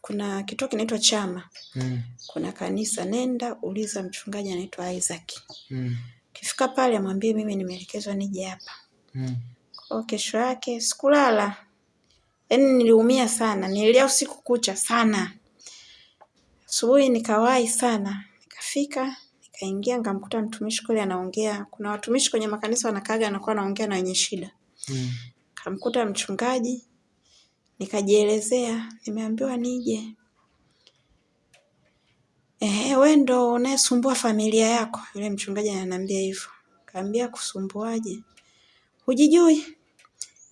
Kuna kituo kinaitwa chama. Mm. kuna kanisa nenda uliza mchungaji anaitwa Isaac. Mm. kifika pale amwambie mimi nimeelekezwa nije hapa. Mm. kwa kesho yake sikulala. Yaani niliumia sana. Nililia usiku kucha sana. Asubuhi nikawahi sana. Nikafika nikaingia nikamkuta mtumishi kule anaongea. Kuna watumishi kwenye makanisa wanakaaga anakuwa anaongea na wenye shida. Mm. kamkuta mchungaji nikajielezea nimeambiwa nije. Eh we ndo unayesumbua familia yako? Yule mchungaji ananiambia hivyo. Kaambia kusumbuaje? Hujijui.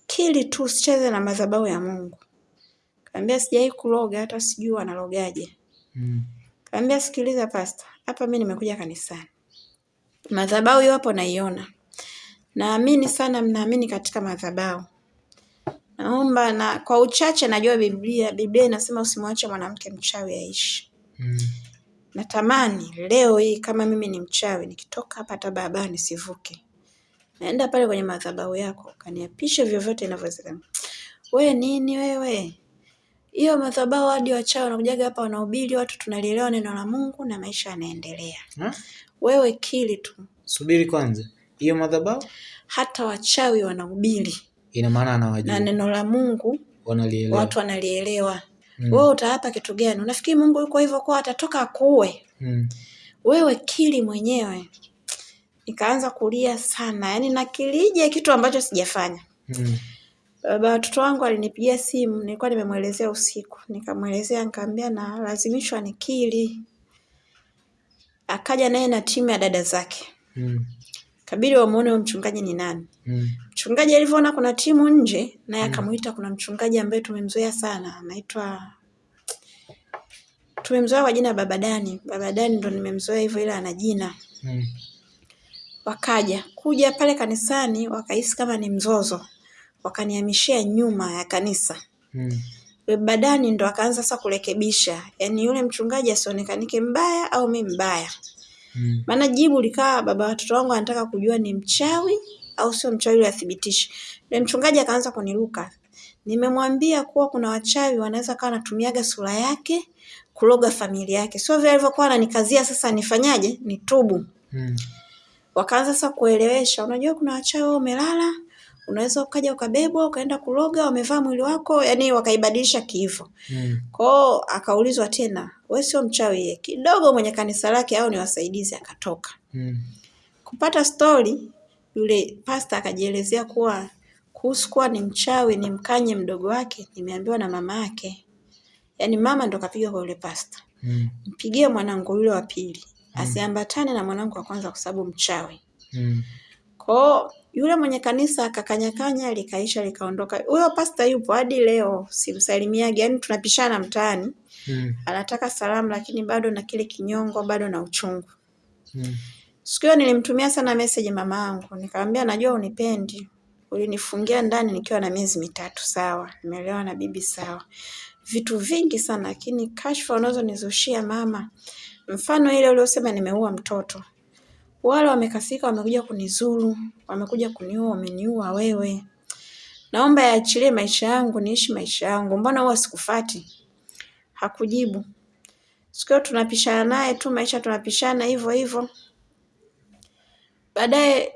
Kili tu usicheze na madhabahu ya Mungu. Kaambia sijai kuloga hata sijui wanalogaje. Mm. kaambia sikiliza pasta hapa mimi nimekuja kanisani. Madhabahu hiyo hapo naiona. Naamini sana mnaamini katika madhabahu. Naomba na kwa uchache najua biblia biblia inasema usimwache mwanamke mchawi aishi. Mm. natamani leo hii kama mimi ni mchawi nikitoka hapa hata barabara nisivuke. Naenda pale kwenye madhabahu yako kaniapishe vyovyote inavyowezekana. We nini wewe hiyo madhabahu hadi wachawi wanakujaga hapa wanahubiri watu tunalielewa neno la mungu na maisha yanaendelea wewe kili tu Subiri kwanza. Hiyo madhabahu? hata wachawi wanahubiri Ina maana anawajua na neno la Mungu Wanalielewa. watu wanalielewa. Mm. Wewe utaapa kitu gani? Unafikiri Mungu yuko hivyo kwa atatoka akuue? Mm. Wewe kili mwenyewe. Nikaanza kulia sana, yaani nakilije kitu ambacho sijafanya. Mm. Baba watoto wangu alinipigia simu, nilikuwa nimemwelezea usiku, nikamwelezea nikamwambia na lazimishwa nikili. Akaja naye na timu ya dada zake, Mm. kabidi wamuone huyo mchungaji ni nani. Mm. Mchungaji alivyoona kuna timu nje, naye akamuita. Kuna mchungaji ambaye tumemzoea sana, anaitwa tumemzoea kwa jina babadani Dani. Baba Dani ndo nimemzoea hivyo, ila ana jina. Mm. Wakaja kuja pale kanisani, wakahisi kama ni mzozo, wakanihamishia nyuma ya kanisa. Mm. Badani ndo akaanza sasa kurekebisha, yaani yule mchungaji asionekanike mbaya au mi mbaya. Mm. Maana jibu likawa baba watoto wangu anataka kujua ni mchawi au sio mchawi ili athibitishe. Yule mchungaji akaanza kuniruka. Nimemwambia kuwa kuna wachawi wanaweza kawa anatumiaga sura yake kuloga familia yake. Sio vile alivyokuwa ananikazia sasa nifanyaje? Nitubu. Mm. Wakaanza sasa kuelewesha, unajua kuna wachawi wao umelala, unaweza ukaja ukabebwa ukaenda kuloga, wamevaa mwili wako, yani wakaibadilisha kiivo. Mm. Kwao akaulizwa tena, wewe sio mchawi ye? Kidogo mwenye kanisa lake au ni wasaidizi akatoka. Mm. Kupata stori, yule pasta akajielezea kuwa kuhusu kuwa ni mchawi ni mkanye mdogo wake, nimeambiwa na mama yake. Yaani mama ndo kapiga kwa yule pasta. Mm. Mpigie mwanangu yule wa pili. Asiambatane na mwanangu wa kwanza kwa sababu mchawi. Mm. Kwao yule mwenye kanisa akakanyakanya likaisha likaondoka. Huyo pasta yupo hadi leo simsalimiagi, yani tunapishana mtaani. Mm. Anataka salamu lakini bado na kile kinyongo, bado na uchungu. Mm. Siku hiyo nilimtumia sana message mama yangu, nikamwambia najua unipendi. Ulinifungia ndani nikiwa na miezi mitatu, sawa. Nimeelewa na bibi, sawa. Vitu vingi sana lakini kashfa unazonizushia mama. Mfano ile uliosema nimeua mtoto. Wale wamekasika wamekuja kunizuru, wamekuja kuniua, wameniua wewe. Naomba yaachilie maisha yangu, niishi maisha yangu. Mbona huwa sikufati? Hakujibu. Siku hiyo tunapishana naye tu, maisha tunapishana hivyo hivyo. Baadaye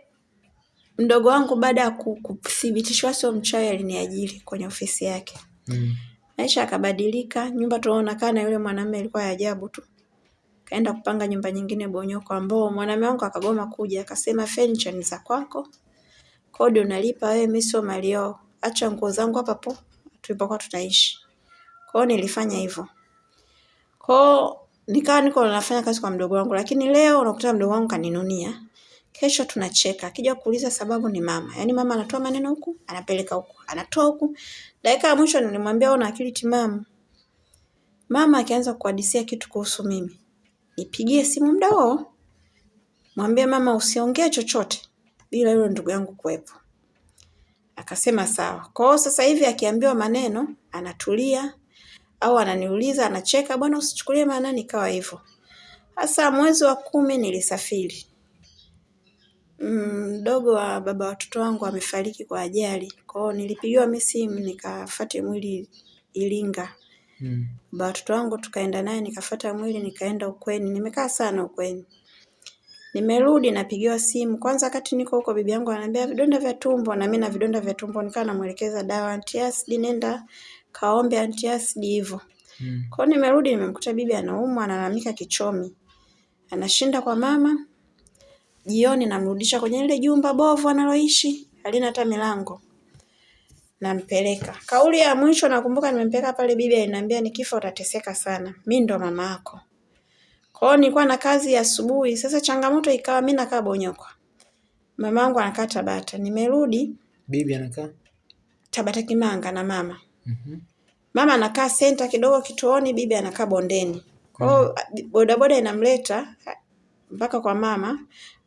mdogo wangu baada ya ku- kuthibitishwa sio mchawi aliniajiri kwenye ofisi yake. Mm. Maisha akabadilika nyumba tunaonakaa na yule mwanamume ilikuwa ya ajabu tu. Kaenda kupanga nyumba nyingine Bonyokwa ambao mwanamume wangu akagoma kuja, akasema furniture ni za kwako. Kodi unalipa wewe, mimi sio mali yao. Acha nguo zangu hapa po tulipokuwa tunaishi. Kwao nilifanya hivyo. Kwao nikawa niko nafanya kazi kwa mdogo wangu, lakini leo unakuta mdogo wangu kaninunia. Kesho tunacheka. Akija kuuliza sababu ni mama. Yaani mama anatoa maneno huku, anapeleka huku, anatoa huku. Dakika ya mwisho nilimwambia una akili timamu. Mama akianza kuhadisia kitu kuhusu mimi, nipigie simu muda huo. Mwambie mama usiongee chochote bila yule ndugu yangu kuwepo. Akasema sawa. Kwa hiyo sasa hivi akiambiwa maneno anatulia au ananiuliza anacheka, bwana usichukulie maanani, ikawa hivyo. Sasa mwezi wa kumi nilisafiri. Mm, Mdogo wa baba watoto wangu amefariki kwa ajali. Kwa hiyo nilipigiwa mimi simu nikafuate mwili Iringa. Mm. Baba watoto wangu tukaenda naye nikafuata mwili nikaenda ukweni. Nimekaa sana ukweni. Nimerudi napigiwa simu. Kwanza wakati niko huko bibi yangu ananiambia vidonda vya tumbo na mimi na vidonda vya tumbo nikawa namuelekeza dawa antiacid nenda kaombe antiacid hivyo. Mm. Kwa hiyo nimerudi nimemkuta bibi anaumwa analalamika kichomi. Anashinda kwa mama. Jioni namrudisha kwenye ile jumba bovu analoishi, halina hata milango. Nampeleka. Kauli ya mwisho nakumbuka nimempeleka pale bibi aliniambia nikifa utateseka sana. Mimi ndo mama yako. Kwa hiyo nilikuwa na kazi ya asubuhi. Sasa changamoto ikawa mimi nakaa Bonyokwa. Mama yangu anakaa Tabata. Nimerudi Bibi anakaa? Tabata Kimanga na mama. Mhm. Mama anakaa senta kidogo kituoni, bibi anakaa bondeni. Kwa hiyo bodaboda inamleta a- mpaka kwa mama,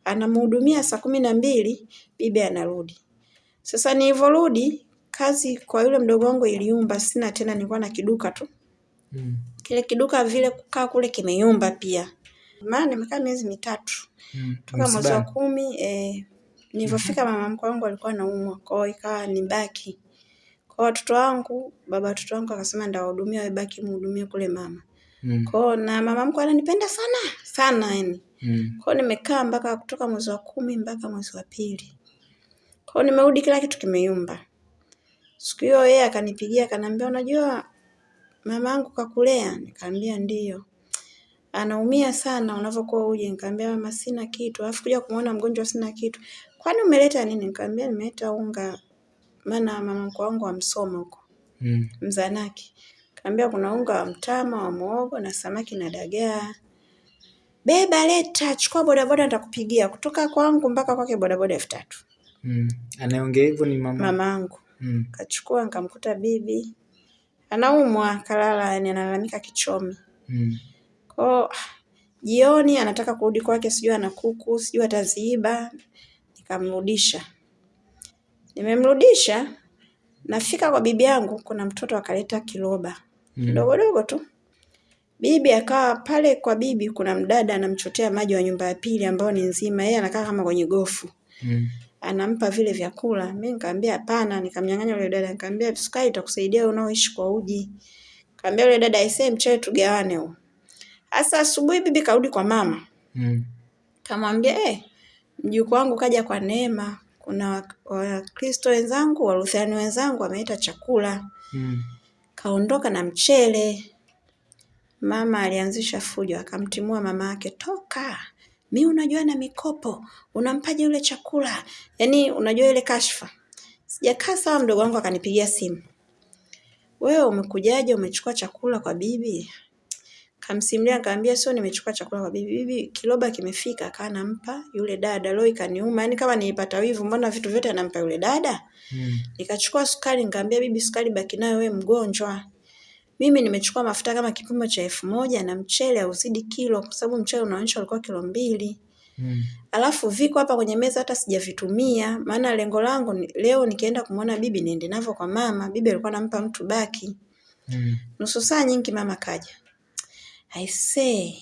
anamhudumia saa kumi na mbili, bibi anarudi. Sasa nilivyorudi, kazi kwa yule mdogo wangu iliumba, sina tena, nilikuwa na kiduka tu. Mm. Kile kiduka vile kukaa kule kimeyumba pia. Maana nimekaa miezi mitatu. Mm. Toka mwezi wa kumi eh, nilivyofika mama mkwe wangu alikuwa anaumwa, kwa hiyo ikawa nibaki. Kwa watoto wangu, baba watoto wangu akasema ndawahudumia, wewe baki mhudumie kule mama. Mm. Kwa na mama mkwe ananipenda sana sana yani. Mm. Kwa nimekaa mpaka kutoka mwezi wa kumi mpaka mwezi wa pili. Kwa nimerudi, kila kitu kimeyumba. Siku hiyo yeye akanipigia akaniambia, unajua mama yangu kakulea? Nikamwambia ndio. Anaumia sana unavyokuwa uje. Nikamwambia mama, sina kitu. Alafu kuja kumuona mgonjwa sina kitu. Kwani umeleta nini? Nikamwambia nimeleta unga, maana mama mkwe wangu amsoma huko Mm. Mzanaki. Kaambia kuna unga wa mtama wa muhogo na samaki na dagaa. Beba, leta, chukua bodaboda nitakupigia. Kutoka kwangu mpaka kwake bodaboda elfu tatu. Mm. Anayeongea hivyo ni mama. Mamangu. Mm. Kachukua nikamkuta bibi. Anaumwa kalala, yani analalamika kichomi. Mm. Kwa jioni anataka kurudi kwake, sijui ana kuku, sijui ataziiba. Nikamrudisha. Nimemrudisha, nafika kwa bibi yangu, kuna mtoto akaleta kiroba Mm. kidogo dogo tu. Bibi akawa pale kwa bibi, kuna mdada anamchotea maji wa nyumba ya pili ambayo ni nzima, yeye anakaa kama kwenye gofu Mm. Anampa vile vyakula. Mimi nikamwambia hapana, nikamnyang'anya yule dada, nikamwambia sukari itakusaidia unaoishi kwa uji. Nikamwambia yule dada aisee, mchele tugawane huu. Sasa asubuhi bibi karudi kwa mama, Mm. kamwambia eh, mjukuu wangu kaja kwa neema, kuna Wakristo wenzangu, Walutheri wenzangu wameleta chakula, Mm. kaondoka na mchele. Mama alianzisha fujo, akamtimua mama yake, toka mi unajua na mikopo, unampaje ule chakula? Yaani unajua ile kashfa. Sijakaa sawa, mdogo wangu akanipigia simu, wewe umekujaje? Umechukua chakula kwa bibi? Kamsimulia, nikamwambia sio, nimechukua chakula kwa bibi. Bibi kiloba kimefika, akawa nampa yule dada. Leo ikaniuma, yani kama nilipata wivu, mbona vitu vyote anampa yule dada? hmm. Nikachukua sukari, nikamwambia bibi, sukari baki nayo, wewe mgonjwa. Mimi nimechukua mafuta kama kipimo cha elfu moja na mchele hauzidi kilo, kwa sababu mchele unaonyesha ulikuwa kilo mbili. Mm. Alafu viko hapa kwenye meza hata sijavitumia, maana lengo langu ni, leo nikienda kumwona bibi niende navyo kwa mama. Bibi alikuwa anampa mtu baki. Mm. Nusu saa nyingi mama kaja. I say,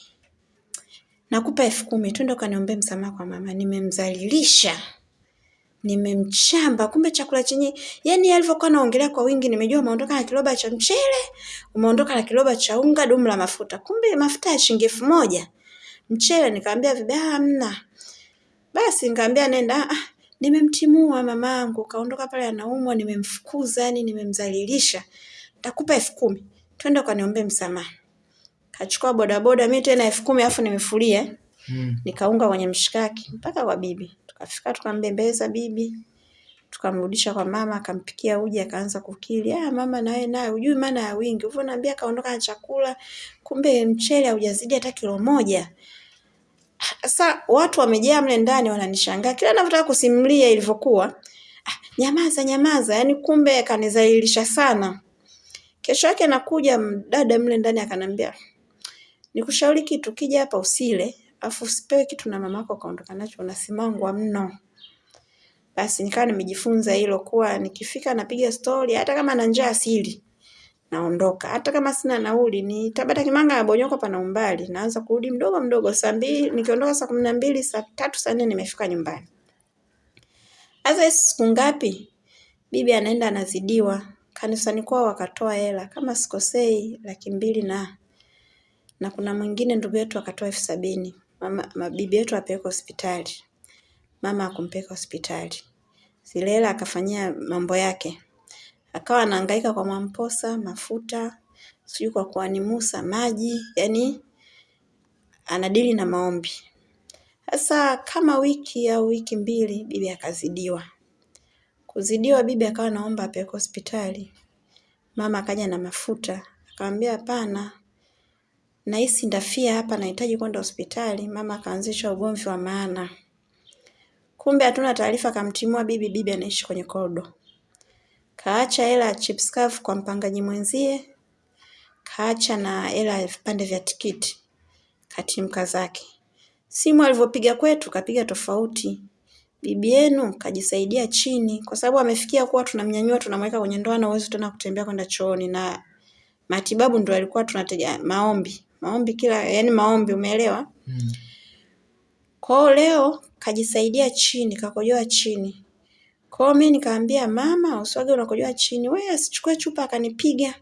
nakupa elfu kumi twende ukaniombee msamaha kwa mama, nimemdhalilisha, nimemchamba. Kumbe chakula chenye, yani alivyokuwa naongelea kwa wingi, nimejua umeondoka na kiloba cha mchele, umeondoka na kiloba cha unga, dumu la mafuta. Kumbe mafuta ya shilingi elfu moja mchele. Nikamwambia bibi, "Ah, hamna. Basi nikamwambia nenda. Ah, nimemtimua mamangu, kaondoka pale anaumwa, nimemfukuza, yani nimemdhalilisha. Takupa elfu kumi twende ukaniombee msamaha. Kachukua bodaboda, mimi tena elfu kumi alafu nimefulia, Hmm. nikaunga kwenye mshikaki mpaka kwa bibi. Tukafika tukambembeleza bibi, tukamrudisha kwa mama, akampikia uji, akaanza kukili. Ah, mama nawe naye hujui maana ya wingi. Hivyo naambia kaondoka na chakula, kumbe mchele haujazidi hata kilo moja. Sasa watu wamejaa mle ndani wananishangaa. Kila ninavyotaka kusimulia ilivyokuwa, ah, nyamaza nyamaza, yaani kumbe kanizalilisha sana. Kesho yake nakuja mdada mle ndani akanambia, nikushauri kitu, kija hapa usile, afu usipewe kitu na mamako kaondoka nacho, unasimangwa mno. Basi nikawa nimejifunza hilo kuwa nikifika napiga stori, hata kama na njaa sili naondoka, hata kama sina nauli ni Tabata Kimanga na Bonyokwa pana umbali, naanza kurudi mdogo mdogo. Saa mbili nikiondoka saa kumi na mbili saa tatu saa nne nimefika nyumbani. Sasa siku ngapi? Bibi anaenda anazidiwa kanisani kwao, wakatoa hela kama sikosei, laki mbili na na kuna mwingine ndugu yetu akatoa elfu sabini mama ma- bibi yetu apeleke hospitali, mama akumpeleka hospitali. Zilela akafanyia mambo yake, akawa anahangaika kwa Mwamposa mafuta, sijui kwa kuani Musa maji, yani anadili na maombi. Sasa kama wiki au wiki mbili, bibi akazidiwa. Kuzidiwa, bibi akawa naomba apeleke hospitali. Mama akaja na mafuta, akamwambia hapana, nahisi ndafia hapa, nahitaji kwenda hospitali. Mama akaanzisha ugomvi wa maana. Kumbe hatuna taarifa, akamtimua bibi. Bibi anaishi kwenye kodo. kaacha hela ya chips kavu kwa mpangaji mwenzie, kaacha na hela ya vipande vya tikiti, katimka zake. Simu alivyopiga kwetu, kapiga tofauti. Bibi yenu kajisaidia chini, kwa sababu amefikia kuwa tunamnyanyua tunamweka kwenye ndoa na uwezo tena kutembea kwenda chooni, na matibabu ndo alikuwa tunategemea, maombi maombi kila yani maombi, umeelewa? Mm. Kwa hiyo leo kajisaidia chini, kakojoa chini. Kwa hiyo mimi nikaambia mama, uswage unakojoa chini, wewe asichukue chupa akanipiga.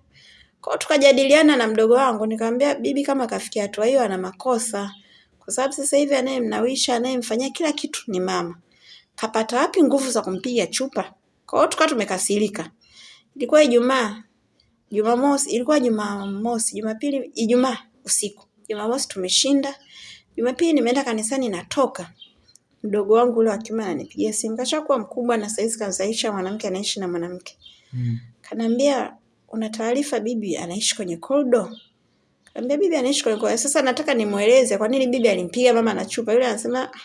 Kwa hiyo tukajadiliana na mdogo wangu, nikamwambia bibi, kama kafikia hatua hiyo ana makosa, kwa sababu sasa hivi anayemnawisha anayemfanyia kila kitu ni mama. Kapata wapi nguvu za kumpiga chupa? Kwa hiyo tukawa tumekasirika. ilikuwa Ijumaa, Jumamosi, ilikuwa Jumamosi, Jumapili, Ijumaa usiku. Jumamosi tumeshinda. Jumapili nimeenda kanisani natoka. Mdogo wangu ule wa kiume ananipigia simu. Kashakuwa mkubwa na saizi kazaisha mwanamke anaishi na mwanamke. Mm. Kanaambia una taarifa bibi anaishi kwenye korido? Kanambia bibi anaishi kwenye korido. Sasa nataka nimueleze kwa nini bibi alimpiga mama na chupa. Yule anasema "Ah,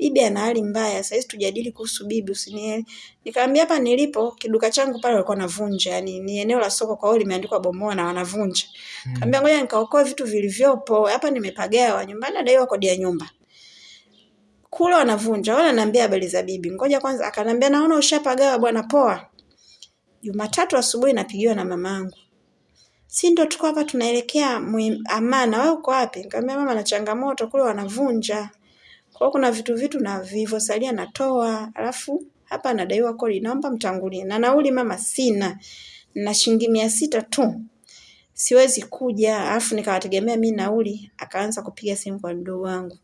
bibi ana hali mbaya. Sasa tujadili kuhusu bibi usiniele. Nikamwambia hapa nilipo kiduka changu pale walikuwa wanavunja. yani ni eneo la soko kwa hiyo limeandikwa bomoa na wanavunja. Mm. Kaambia ngoja nikaokoe vitu vilivyopo. Hapa nimepagawa nyumbani nadaiwa kodi ya nyumba. Kule wanavunja. Wala naambia habari za bibi. Ngoja kwanza akanambia naona ushapagawa bwana poa. Jumatatu asubuhi napigiwa na mamangu. Si ndo tuko hapa tunaelekea Amana, wewe uko wapi? Nikamwambia mama na changamoto kule wanavunja. Kwa kuna vitu vitu na vilivyosalia natoa, alafu hapa nadaiwa kodi, naomba mtangulie. Na nauli mama sina. Na shilingi mia sita tu. Siwezi kuja, alafu nikawategemea mi nauli, akaanza kupiga simu kwa mdogo wangu.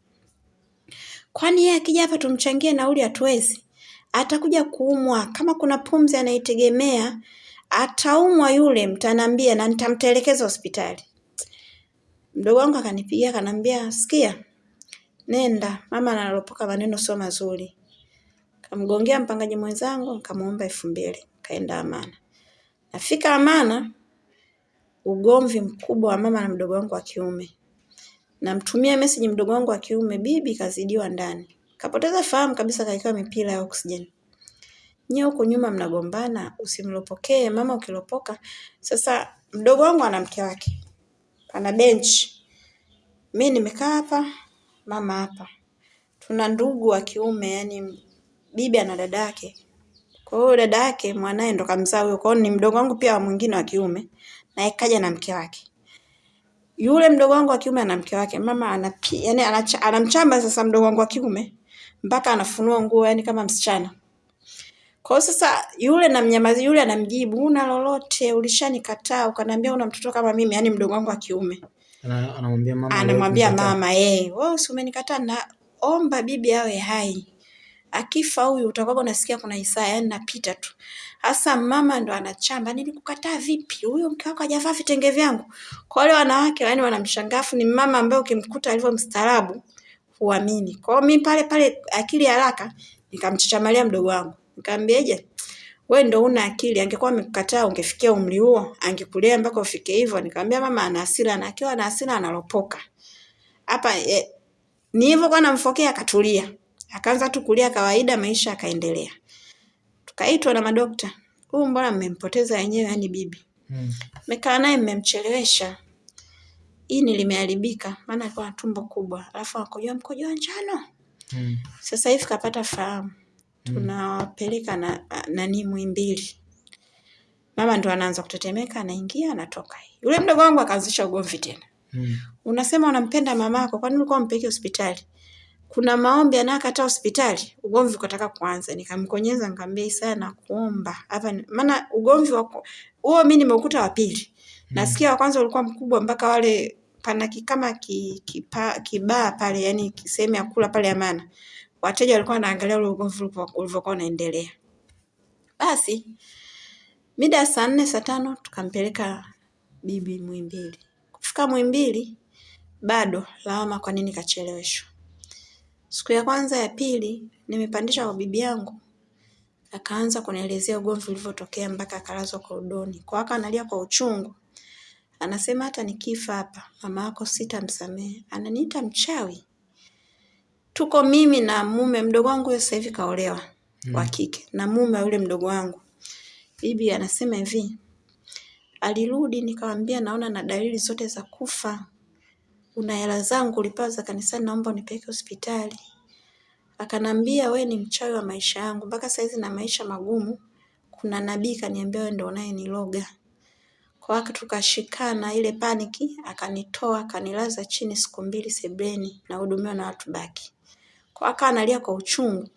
Kwani yeye akija hapa tumchangie nauli hatuwezi? Atakuja kuumwa. Kama kuna pumzi anaitegemea, ataumwa yule, mtanambia na nitamtelekeza hospitali. Mdogo wangu akanipigia akanambia, sikia, nenda, mama analopoka maneno sio mazuri. Kamgongea mpangaji mwenzangu, kamuomba elfu mbili, kaenda Amana. Nafika Amana, ugomvi mkubwa wa mama na mdogo wangu wa kiume. Namtumia message mdogo wangu wa kiume, bibi kazidiwa ndani. Kapoteza fahamu kabisa kawekewa mipira ya oxygen. Nyie huko nyuma mnagombana, usimlopokee, mama ukilopoka. Sasa mdogo wangu ana mke wake. Ana bench. mi nimekaa hapa, mama hapa. Tuna ndugu wa kiume, yani bibi ana dada yake. Kwa hiyo dada yake mwanae ndo kamzaa huyo. Kwa hiyo ni mdogo wangu pia wa mwingine wa kiume, na ikaja na mke wake. Yule mdogo wangu wa kiume ana mke wake. Mama ana yani anamchamba sasa mdogo wangu wa kiume mpaka anafunua nguo yani kama msichana. Kwa hiyo sasa yule namnyamazi yule anamjibu una lolote ulishanikataa ukaniambia una mtoto kama mimi yani mdogo wangu wa kiume. Ana- Anamwambia mama. Anamwambia mama eh, wewe si na omba bibi awe hai. Akifa huyu utakuwa unasikia kuna Isaya yani napita tu. Hasa mama ndo anachamba nilikukataa vipi? Huyo mke wako hajavaa vitenge vyangu. Kwa wale wanawake yani wanamshangafu, ni mama ambaye ukimkuta alivyo mstaarabu huamini. Kwa hiyo mimi pale pale akili haraka nikamchachamalia mdogo wangu. Nikamwambiaje? We ndo una akili, angekuwa amekukataa ungefikia umri huo, angekulea mpaka ufike hivyo. Nikamwambia mama ana hasira na akiwa na hasira analopoka. Hapa eh, ni hivyo kwa namfokea akatulia. Akaanza tu kulia kawaida maisha akaendelea. Tukaitwa na madokta. Huyu mbona mmempoteza yenyewe yani bibi. mmekaa Mekaa naye mmemchelewesha. Ini limeharibika maana alikuwa na tumbo kubwa. Alafu akojoa mkojo wa njano. hmm. Sasa hivi kapata fahamu. Tunawapeleka na nani Muhimbili. Mama ndo anaanza kutetemeka, anaingia, anatoka. Yule mdogo wangu akaanzisha ugomvi tena. Mm. Unasema unampenda mamako, kwani ulikuwa umpeleke hospitali? Kuna maombi anayekataa hospitali, ugomvi ukataka kuanza. Nikamkonyeza nikamwambia Isaya nakuomba. Hapa maana ugomvi wa huo mimi nimeukuta wa pili. Nasikia wa kwanza ulikuwa mkubwa mpaka wale pana kama kama ki, kipa, kibaa pale yani sehemu ya kula pale Amana. Wateja walikuwa wanaangalia ule ugomvi ulivyokuwa unaendelea. Basi mida ya saa nne saa tano tukampeleka bibi Muhimbili. Kufika Muhimbili bado lawama kwa nini kacheleweshwa. Siku ya kwanza ya pili nimepandisha kwa bibi yangu akaanza kunielezea ugomvi ulivyotokea mpaka akalazwa korodoni. Kwa haka analia kwa uchungu. Anasema hata nikifa hapa mama yako sitamsamehe. Ananiita mchawi. Tuko mimi na mume mdogo wangu sasa hivi kaolewa wa kike na mume wa yule mdogo wangu. Bibi anasema hivi, alirudi nikamwambia naona na dalili zote za kufa. Una hela zangu ulipewa za kanisani naomba unipeleke hospitali. Akanambia we ni mchawi wa maisha yangu mpaka saizi na maisha magumu. Kuna nabii kaniambia wewe ndio unayeniloga. Kwa hiyo tukashikana ile paniki akanitoa akanilaza chini siku mbili sebleni nahudumiwa na watu baki. Kwa akawa analia kwa uchungu.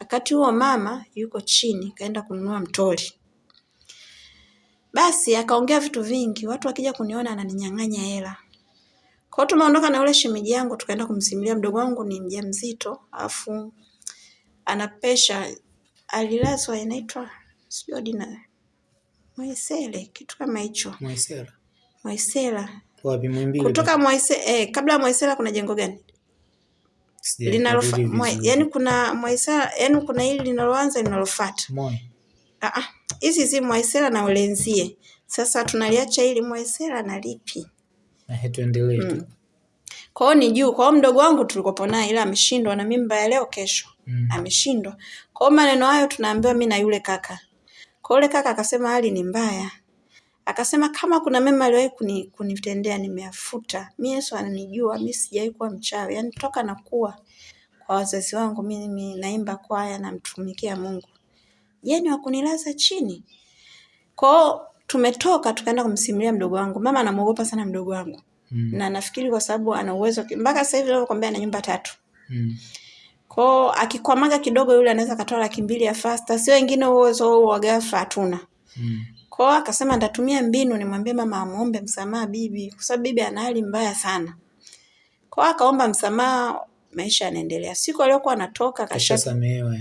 Wakati huo mama yuko chini kaenda kununua mtori. Basi akaongea vitu vingi, watu wakija kuniona ananinyang'anya hela. Kwa hiyo tumeondoka na yule shemeji yangu tukaenda kumsimulia mdogo wangu ni mjamzito, afu ana pesha alilazwa inaitwa sijui dina Mwaisele, kitu kama hicho. Mwaisela. Mwaisela. Wapi Muhimbili? Kutoka Mwaisela, eh, kabla ya Mwaisela kuna jengo gani? Linalofa, yani kuna Mwaisara yani kuna hili linaloanza linalofuata. Ah ah. Hizi zi Mwaisara na Ulenzie. Sasa tunaliacha hili Mwaisara na lipi? Na he tuendelee tu. Mm. Kwa hiyo ni juu. Kwa hiyo mdogo wangu tulikopo naye ila ameshindwa na mimba ya leo kesho. Mm. Ameshindwa. Kwa hiyo maneno hayo tunaambiwa mimi na yule kaka. Kwa yule kaka akasema hali ni mbaya. Akasema kama kuna mema aliwahi kuni, kunitendea nimeafuta Mimi Yesu ananijua, mimi sijawahi kuwa mchawi. Yaani toka nakuwa kwa wazazi wangu mimi naimba kwaya namtumikia Mungu. Je, ni wa kunilaza chini? Kwa tumetoka tukaenda kumsimulia mdogo wangu. Mama anamuogopa sana mdogo wangu. Mm. Na nafikiri kwa sababu ana uwezo mpaka sasa hivi ninavyokuambia ana nyumba tatu. Mm. Kwao akikwamaga kidogo yule anaweza katoa laki mbili ya fasta, sio wengine uwezo huo wa ghafla hatuna. Mm. Kwao akasema nitatumia mbinu nimwambie mama amuombe msamaha bibi, kwa sababu bibi ana hali mbaya sana. Kwao akaomba msamaha, maisha yanaendelea. Siku aliyokuwa anatoka kasha Kashasamehewa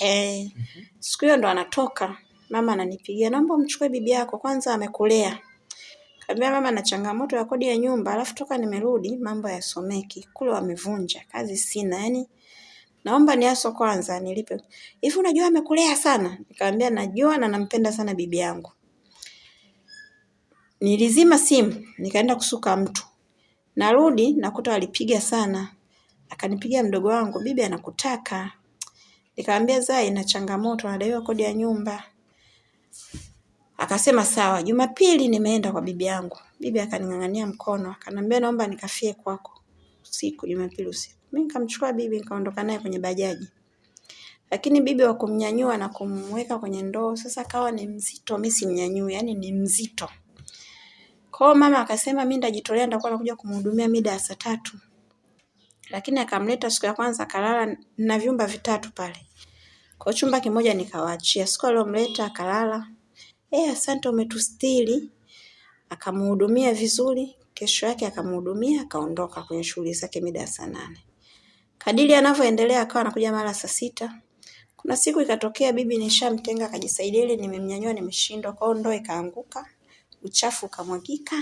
eh. Mm-hmm. siku hiyo ndo anatoka, mama ananipigia, naomba umchukue bibi yako, kwanza amekulea. Kaambia mama na changamoto ya kodi ya nyumba, alafu toka nimerudi mambo yasomeki. Kule wamevunja, kazi sina. Yaani naomba niaso kwanza nilipe. Hivi unajua amekulea sana? Nikamwambia najua na nampenda sana bibi yangu. Nilizima simu, nikaenda kusuka mtu. Narudi nakuta walipiga sana. Akanipigia mdogo wangu, bibi anakutaka. Nikamwambia Zai na changamoto, anadaiwa kodi ya nyumba. Akasema sawa. Jumapili nimeenda kwa bibi yangu. Bibi akaning'ang'ania mkono, akanambia naomba nikafie kwako usiku, Jumapili usiku. Mimi nikamchukua bibi nikaondoka naye kwenye bajaji. Lakini bibi wa kumnyanyua na kumweka kwenye ndoo sasa kawa ni mzito, mimi simnyanyui, yani ni mzito. Kwa hiyo mama akasema mimi nitajitolea nitakuwa nakuja kumhudumia mida ya saa tatu. Lakini akamleta siku ya kwanza akalala na vyumba vitatu pale. Kwa chumba kimoja nikawaachia. Siku aliyomleta akalala. Eh, asante umetustiri. Akamhudumia vizuri. Kesho yake akamhudumia akaondoka kwenye shughuli zake mida ya saa nane. Kadiri anavyoendelea akawa anakuja mara saa sita. Kuna siku ikatokea bibi nishamtenga akajisaidia ile nimemnyanyua nimeshindwa kwao ndoo ikaanguka. Uchafu ukamwagika.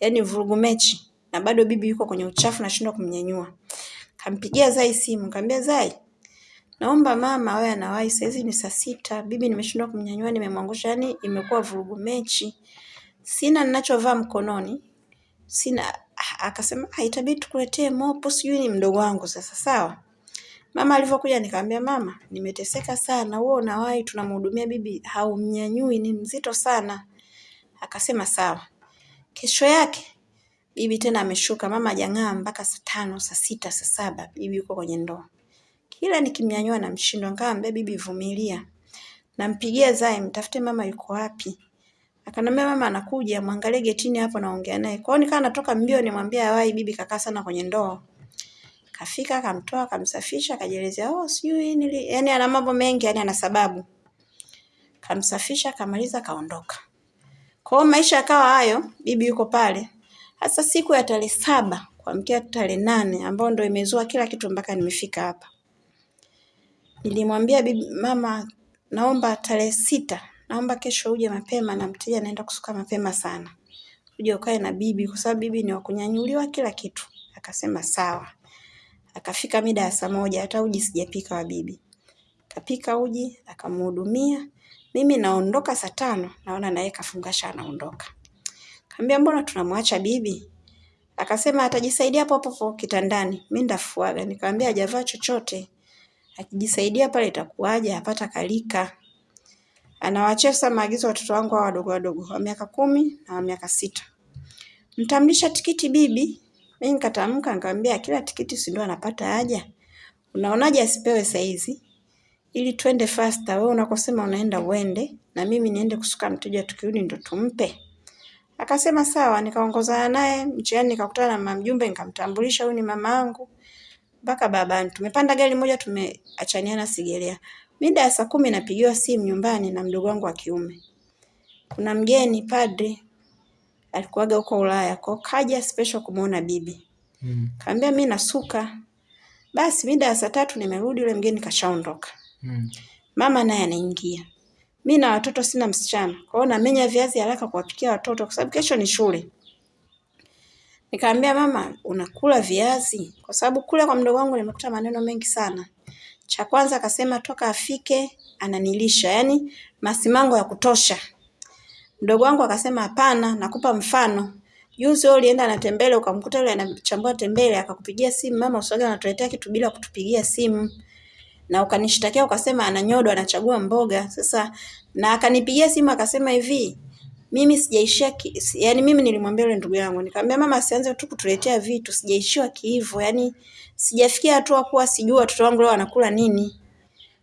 Yaani vurugu mechi. Na bado bibi yuko kwenye uchafu nashindwa kumnyanyua. Kampigia Zai simu, kaambia Zai, naomba mama awe anawahi saa hizi ni saa sita, bibi nimeshindwa kumnyanyua nimemwangusha, yani imekuwa vurugu mechi. Sina ninachovaa mkononi. Sina akasema haitabidi itabidi tukuletee mopo, sijui ni mdogo wangu sasa sawa. Mama alivyokuja nikamwambia mama, nimeteseka sana, wewe unawahi tunamhudumia bibi haumnyanyui ni mzito sana. Akasema sawa. Kesho yake bibi tena ameshuka, mama hajang'aa mpaka saa tano, saa sita, saa saba, bibi yuko kwenye ndoo. Kila nikimnyanyua namshindwa, nikamwambia bibi vumilia. Nampigia Zai, mtafute mama yuko wapi. Akanambia mama anakuja, mwangalie getini hapo naongea naye. Kwa hiyo nikawa natoka mbio nimwambie awai bibi kakaa sana kwenye ndoo. Kafika akamtoa akamsafisha akajielezea oh sijui nili yani ana mambo mengi yani ana sababu. Kamsafisha akamaliza kaondoka. Kwa hiyo maisha yakawa hayo, bibi yuko pale. Hasa siku ya tarehe saba kuamkia tarehe nane ambayo ndo imezua kila kitu mpaka nimefika hapa. Nilimwambia bibi mama, naomba tarehe sita, naomba kesho uje mapema na mteja anaenda kusuka mapema sana. Uje ukae na bibi kwa sababu bibi ni wa kunyanyuliwa kila kitu. Akasema sawa. Akafika mida ya saa moja hata uji sijapika wa bibi. Kapika uji, akamhudumia. Mimi naondoka saa tano, naona naye kafungasha anaondoka. Kaambia mbona tunamwacha bibi? Akasema atajisaidia hapo hapo kitandani. Mimi ndafuaga. Nikamwambia hajavaa chochote. Akijisaidia pale itakuwaje? Apata kalika. Anawaachia sasa maagizo watoto wangu hao wadogo wadogo wa miaka kumi na wa miaka sita. Mtamlisha tikiti bibi? Mimi nikatamka nikamwambia kila tikiti si ndio anapata haja? Unaonaje asipewe saizi? Ili twende faster. Wewe unakosema unaenda uende na mimi niende kusuka mteja tukirudi ndo tumpe. Akasema sawa, nikaongozana naye mchiani, nikakutana na mama mjumbe, nikamtambulisha huyu ni mama yangu mpaka babani. Tumepanda gari moja, tumeachaniana Sigerea. Mida ya saa kumi napigiwa simu nyumbani na mdogo wangu wa kiume, kuna mgeni padri alikuwaga huko Ulaya, kwa kaja special kumuona bibi. Mm. Kaambia mimi nasuka. Basi mida ya saa tatu nimerudi, yule mgeni kashaondoka. Mm. Mama naye anaingia. mi na watoto sina msichana. Kwa hiyo namenya viazi haraka kuwapikia watoto kwa sababu kesho ni shule. Nikamwambia mama, unakula viazi? Kwa sababu kule kwa mdogo wangu nimekuta maneno mengi sana. Cha kwanza akasema toka afike ananilisha, yani masimango ya kutosha. Mdogo wangu akasema hapana, nakupa mfano. Juzi wewe ulienda na tembele ukamkuta yule anachambua tembele akakupigia simu, mama usiwaga anatuletea kitu bila kutupigia simu. Na ukanishtakia ukasema ananyodwa anachagua mboga. Sasa na akanipigia simu akasema hivi, mimi sijaishia ki, si- yani mimi nilimwambia yule ndugu yangu nikamwambia mama asianze tu kutuletea vitu sijaishiwa kiivo yani sijafikia hatua kuwa sijui watoto wangu leo wanakula nini.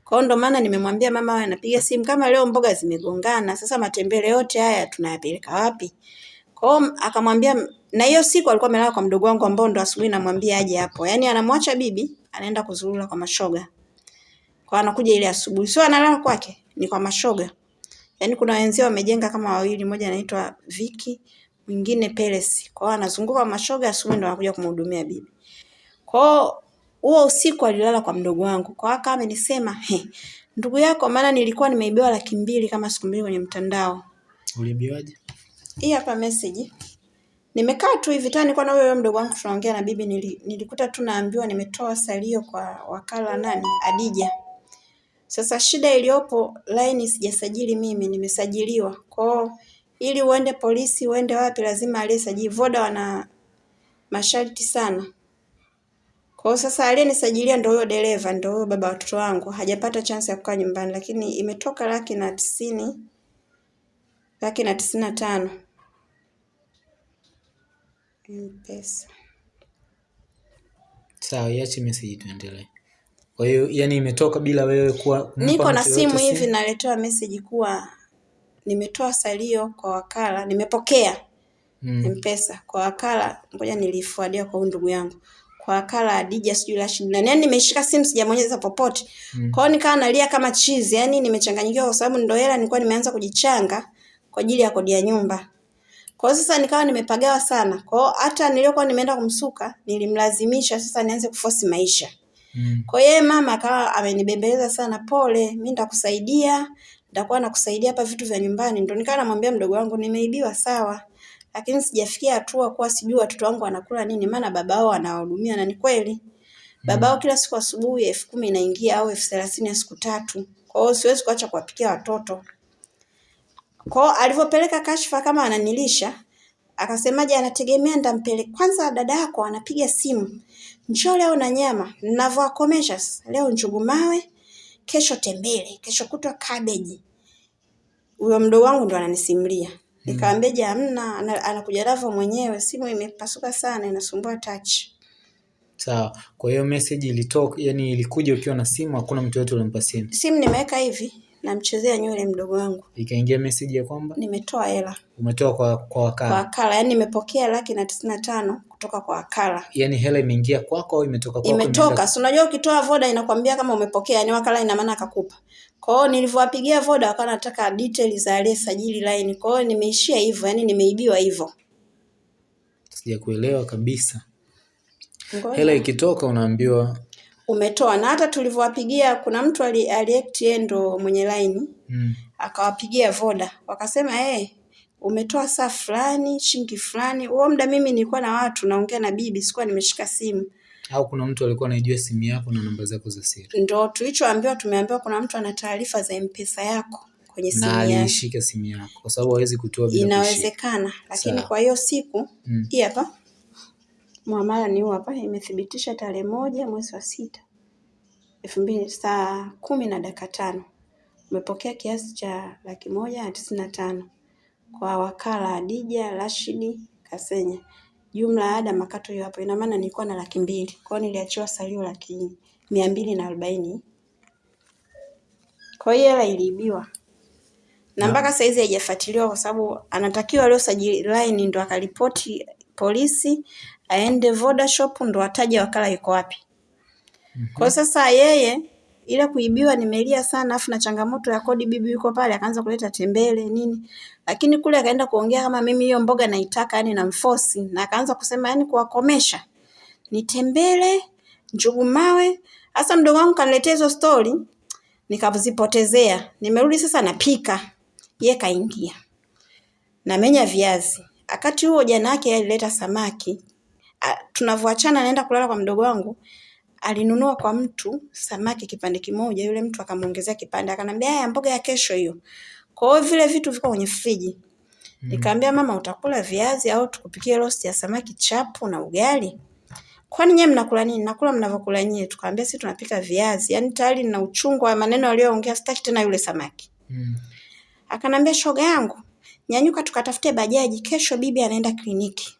Kwa hiyo ndo maana nimemwambia mama awe anapiga simu kama leo mboga zimegongana sasa matembele yote haya tunayapeleka wapi? Kwa hiyo akamwambia na hiyo siku alikuwa amelala kwa mdogo wangu ambao ndo asubuhi namwambia aje hapo. Yani anamwacha bibi anaenda kuzurura kwa mashoga. Kwa anakuja ile asubuhi. Sio analala kwake ni kwa mashoga Yaani kuna wenzio wamejenga kama wawili, mmoja anaitwa Viki, mwingine Peles. Kwa hiyo anazunguka mashoga asubuhi ndo anakuja kumhudumia bibi. Kwa hiyo huo usiku alilala kwa mdogo wangu. Kwa hiyo akawa amenisema, "He, ndugu yako maana nilikuwa nimeibiwa laki mbili kama siku mbili kwenye mtandao." Ulibiwaje? Hii hapa message. Nimekaa tu hivi tani nilikuwa na huyo huyo mdogo wangu tunaongea na bibi nili, nilikuta tu naambiwa nimetoa salio kwa wakala nani Adija. Sasa shida iliyopo laini sijasajili mimi, nimesajiliwa. Kwao ili uende polisi uende wapi lazima aliyesajili. Voda wana masharti sana. Kwa sasa aliyenisajilia ndio huyo dereva, ndio huyo baba watoto wangu. Hajapata chance ya kukaa nyumbani lakini imetoka laki na tisini laki na tisini na tano. M-Pesa. Sawa, iache message tuendelee. Kwa hiyo yani imetoka bila wewe kuwa Niko na simu hivi naletewa message kuwa nimetoa salio kwa wakala, nimepokea Mm. M-Pesa kwa wakala, ngoja nilifuadia kwa ndugu yangu. Kwa wakala Adija sijui Rashid nani. Yaani nimeshika simu sijamonyeza popote. Mm. Kwa hiyo nikawa nalia kama chizi, yani nimechanganyikiwa kwa sababu ndo hela nilikuwa nimeanza kujichanga kwa ajili ya kodi ya nyumba. Kwa hiyo sasa nikawa nimepagawa sana. Kwa hiyo hata niliokuwa nimeenda kumsuka nilimlazimisha sasa nianze kufosi maisha. Mm. Kwa hiyo mama akawa amenibembeleza sana, pole, mimi nitakusaidia, nitakuwa nakusaidia hapa vitu vya nyumbani. Ndio nikawa namwambia mdogo wangu nimeibiwa sawa, lakini sijafikia hatua kuwa sijui watoto wangu wanakula nini, maana baba wao anawahudumia na ni kweli. Baba wao kila siku asubuhi elfu kumi inaingia au elfu thelathini ya siku tatu. Kwa hiyo siwezi kuacha kuwapikia watoto. Kwa hiyo alivyopeleka kashfa kama ananilisha, akasemaje anategemea nitampeleka. Kwanza dada yako anapiga simu. Njoo leo na nyama. Ninavyowakomesha sasa. Leo njugu mawe, kesho tembele, kesho kutwa kabeji. Huyo mdogo wangu ndo ananisimulia. Nikamwambia je, hamna, ana- anakuja navyo mwenyewe. Simu imepasuka sana, inasumbua touch. Sawa. Kwa hiyo message ilitoka, yani ilikuja ukiwa na simu, hakuna mtu yote ulimpa simu. Simu nimeweka hivi, namchezea nywele mdogo wangu. Ikaingia message ya kwamba Nimetoa hela umetoa kwa kwa wakala. kwa wakala. yaani nimepokea laki na tisini na tano kutoka kwa wakala. Yaani hela imeingia kwako au imetoka kwako? imetoka. Si unajua ukitoa voda inakwambia kama umepokea, yani wakala ina maana akakupa. Kwa hiyo nilivyowapigia voda wakawa nataka details za aliyesajili line. Kwa hiyo nimeishia hivyo, yani nimeibiwa hivyo. Sijakuelewa kabisa. Ngoja. Hela ikitoka unaambiwa Umetoa na hata tulivyowapigia kuna mtu ali, aliact yeye ndo mwenye line mm, akawapigia voda wakasema eh, umetoa saa fulani shilingi fulani. Huo muda mimi nilikuwa na watu naongea na bibi, sikuwa nimeshika simu. au kuna mtu alikuwa anaijua simu yako na namba zako za siri Ndo tulichoambiwa, tumeambiwa kuna mtu ana taarifa za mpesa yako kwenye simu na alishika simu yako kwa sababu hawezi kutoa bila kushika. Inawezekana, lakini Sawa. kwa hiyo siku Mm. hii hapa muamala ni huu hapa, imethibitisha tarehe moja mwezi wa sita elfu mbili saa kumi na dakika tano umepokea kiasi cha laki moja na tisini na tano kwa wakala Adija Rashidi Kasenya. Jumla ya ada makato hiyo hapo, ina maana nilikuwa na laki mbili kwa hiyo niliachiwa salio laki mia mbili na arobaini. Kwa hiyo hela iliibiwa na mpaka saizi haijafuatiliwa kwa sababu anatakiwa aliosajili line ndo akaripoti polisi, aende Vodashop ndo ataje wakala yuko wapi. Kwa sasa yeye ile kuibiwa nimelia sana, afu na changamoto ya kodi, bibi yuko pale akaanza kuleta tembele nini, lakini kule akaenda kuongea kama mimi hiyo mboga naitaka, yani namfosi, na akaanza kusema yani kuwakomesha ni tembele, njugu mawe. Hasa mdogo wangu kaniletea hizo stori, nikazipotezea. Nimerudi sasa napika, ye kaingia namenya viazi. Wakati huo jana yake alileta samaki, tunavyoachana naenda kulala kwa mdogo wangu, alinunua kwa mtu samaki kipande kimoja, yule mtu akamwongezea kipande, akanambia haya mboga ya kesho hiyo. Kwa hiyo vile vitu viko kwenye friji. Nikamwambia mama, utakula viazi au tukupikie roast ya samaki chapu na ugali? Kwani nyewe mnakula nini? Nakula mnavyokula nyewe. Tukamwambia sisi tunapika viazi. Yaani tayari nina uchungu wa maneno aliyoongea, sitaki tena yule samaki. Mm. Akanambia shoga yangu, nyanyuka tukatafute bajaji, kesho bibi anaenda kliniki.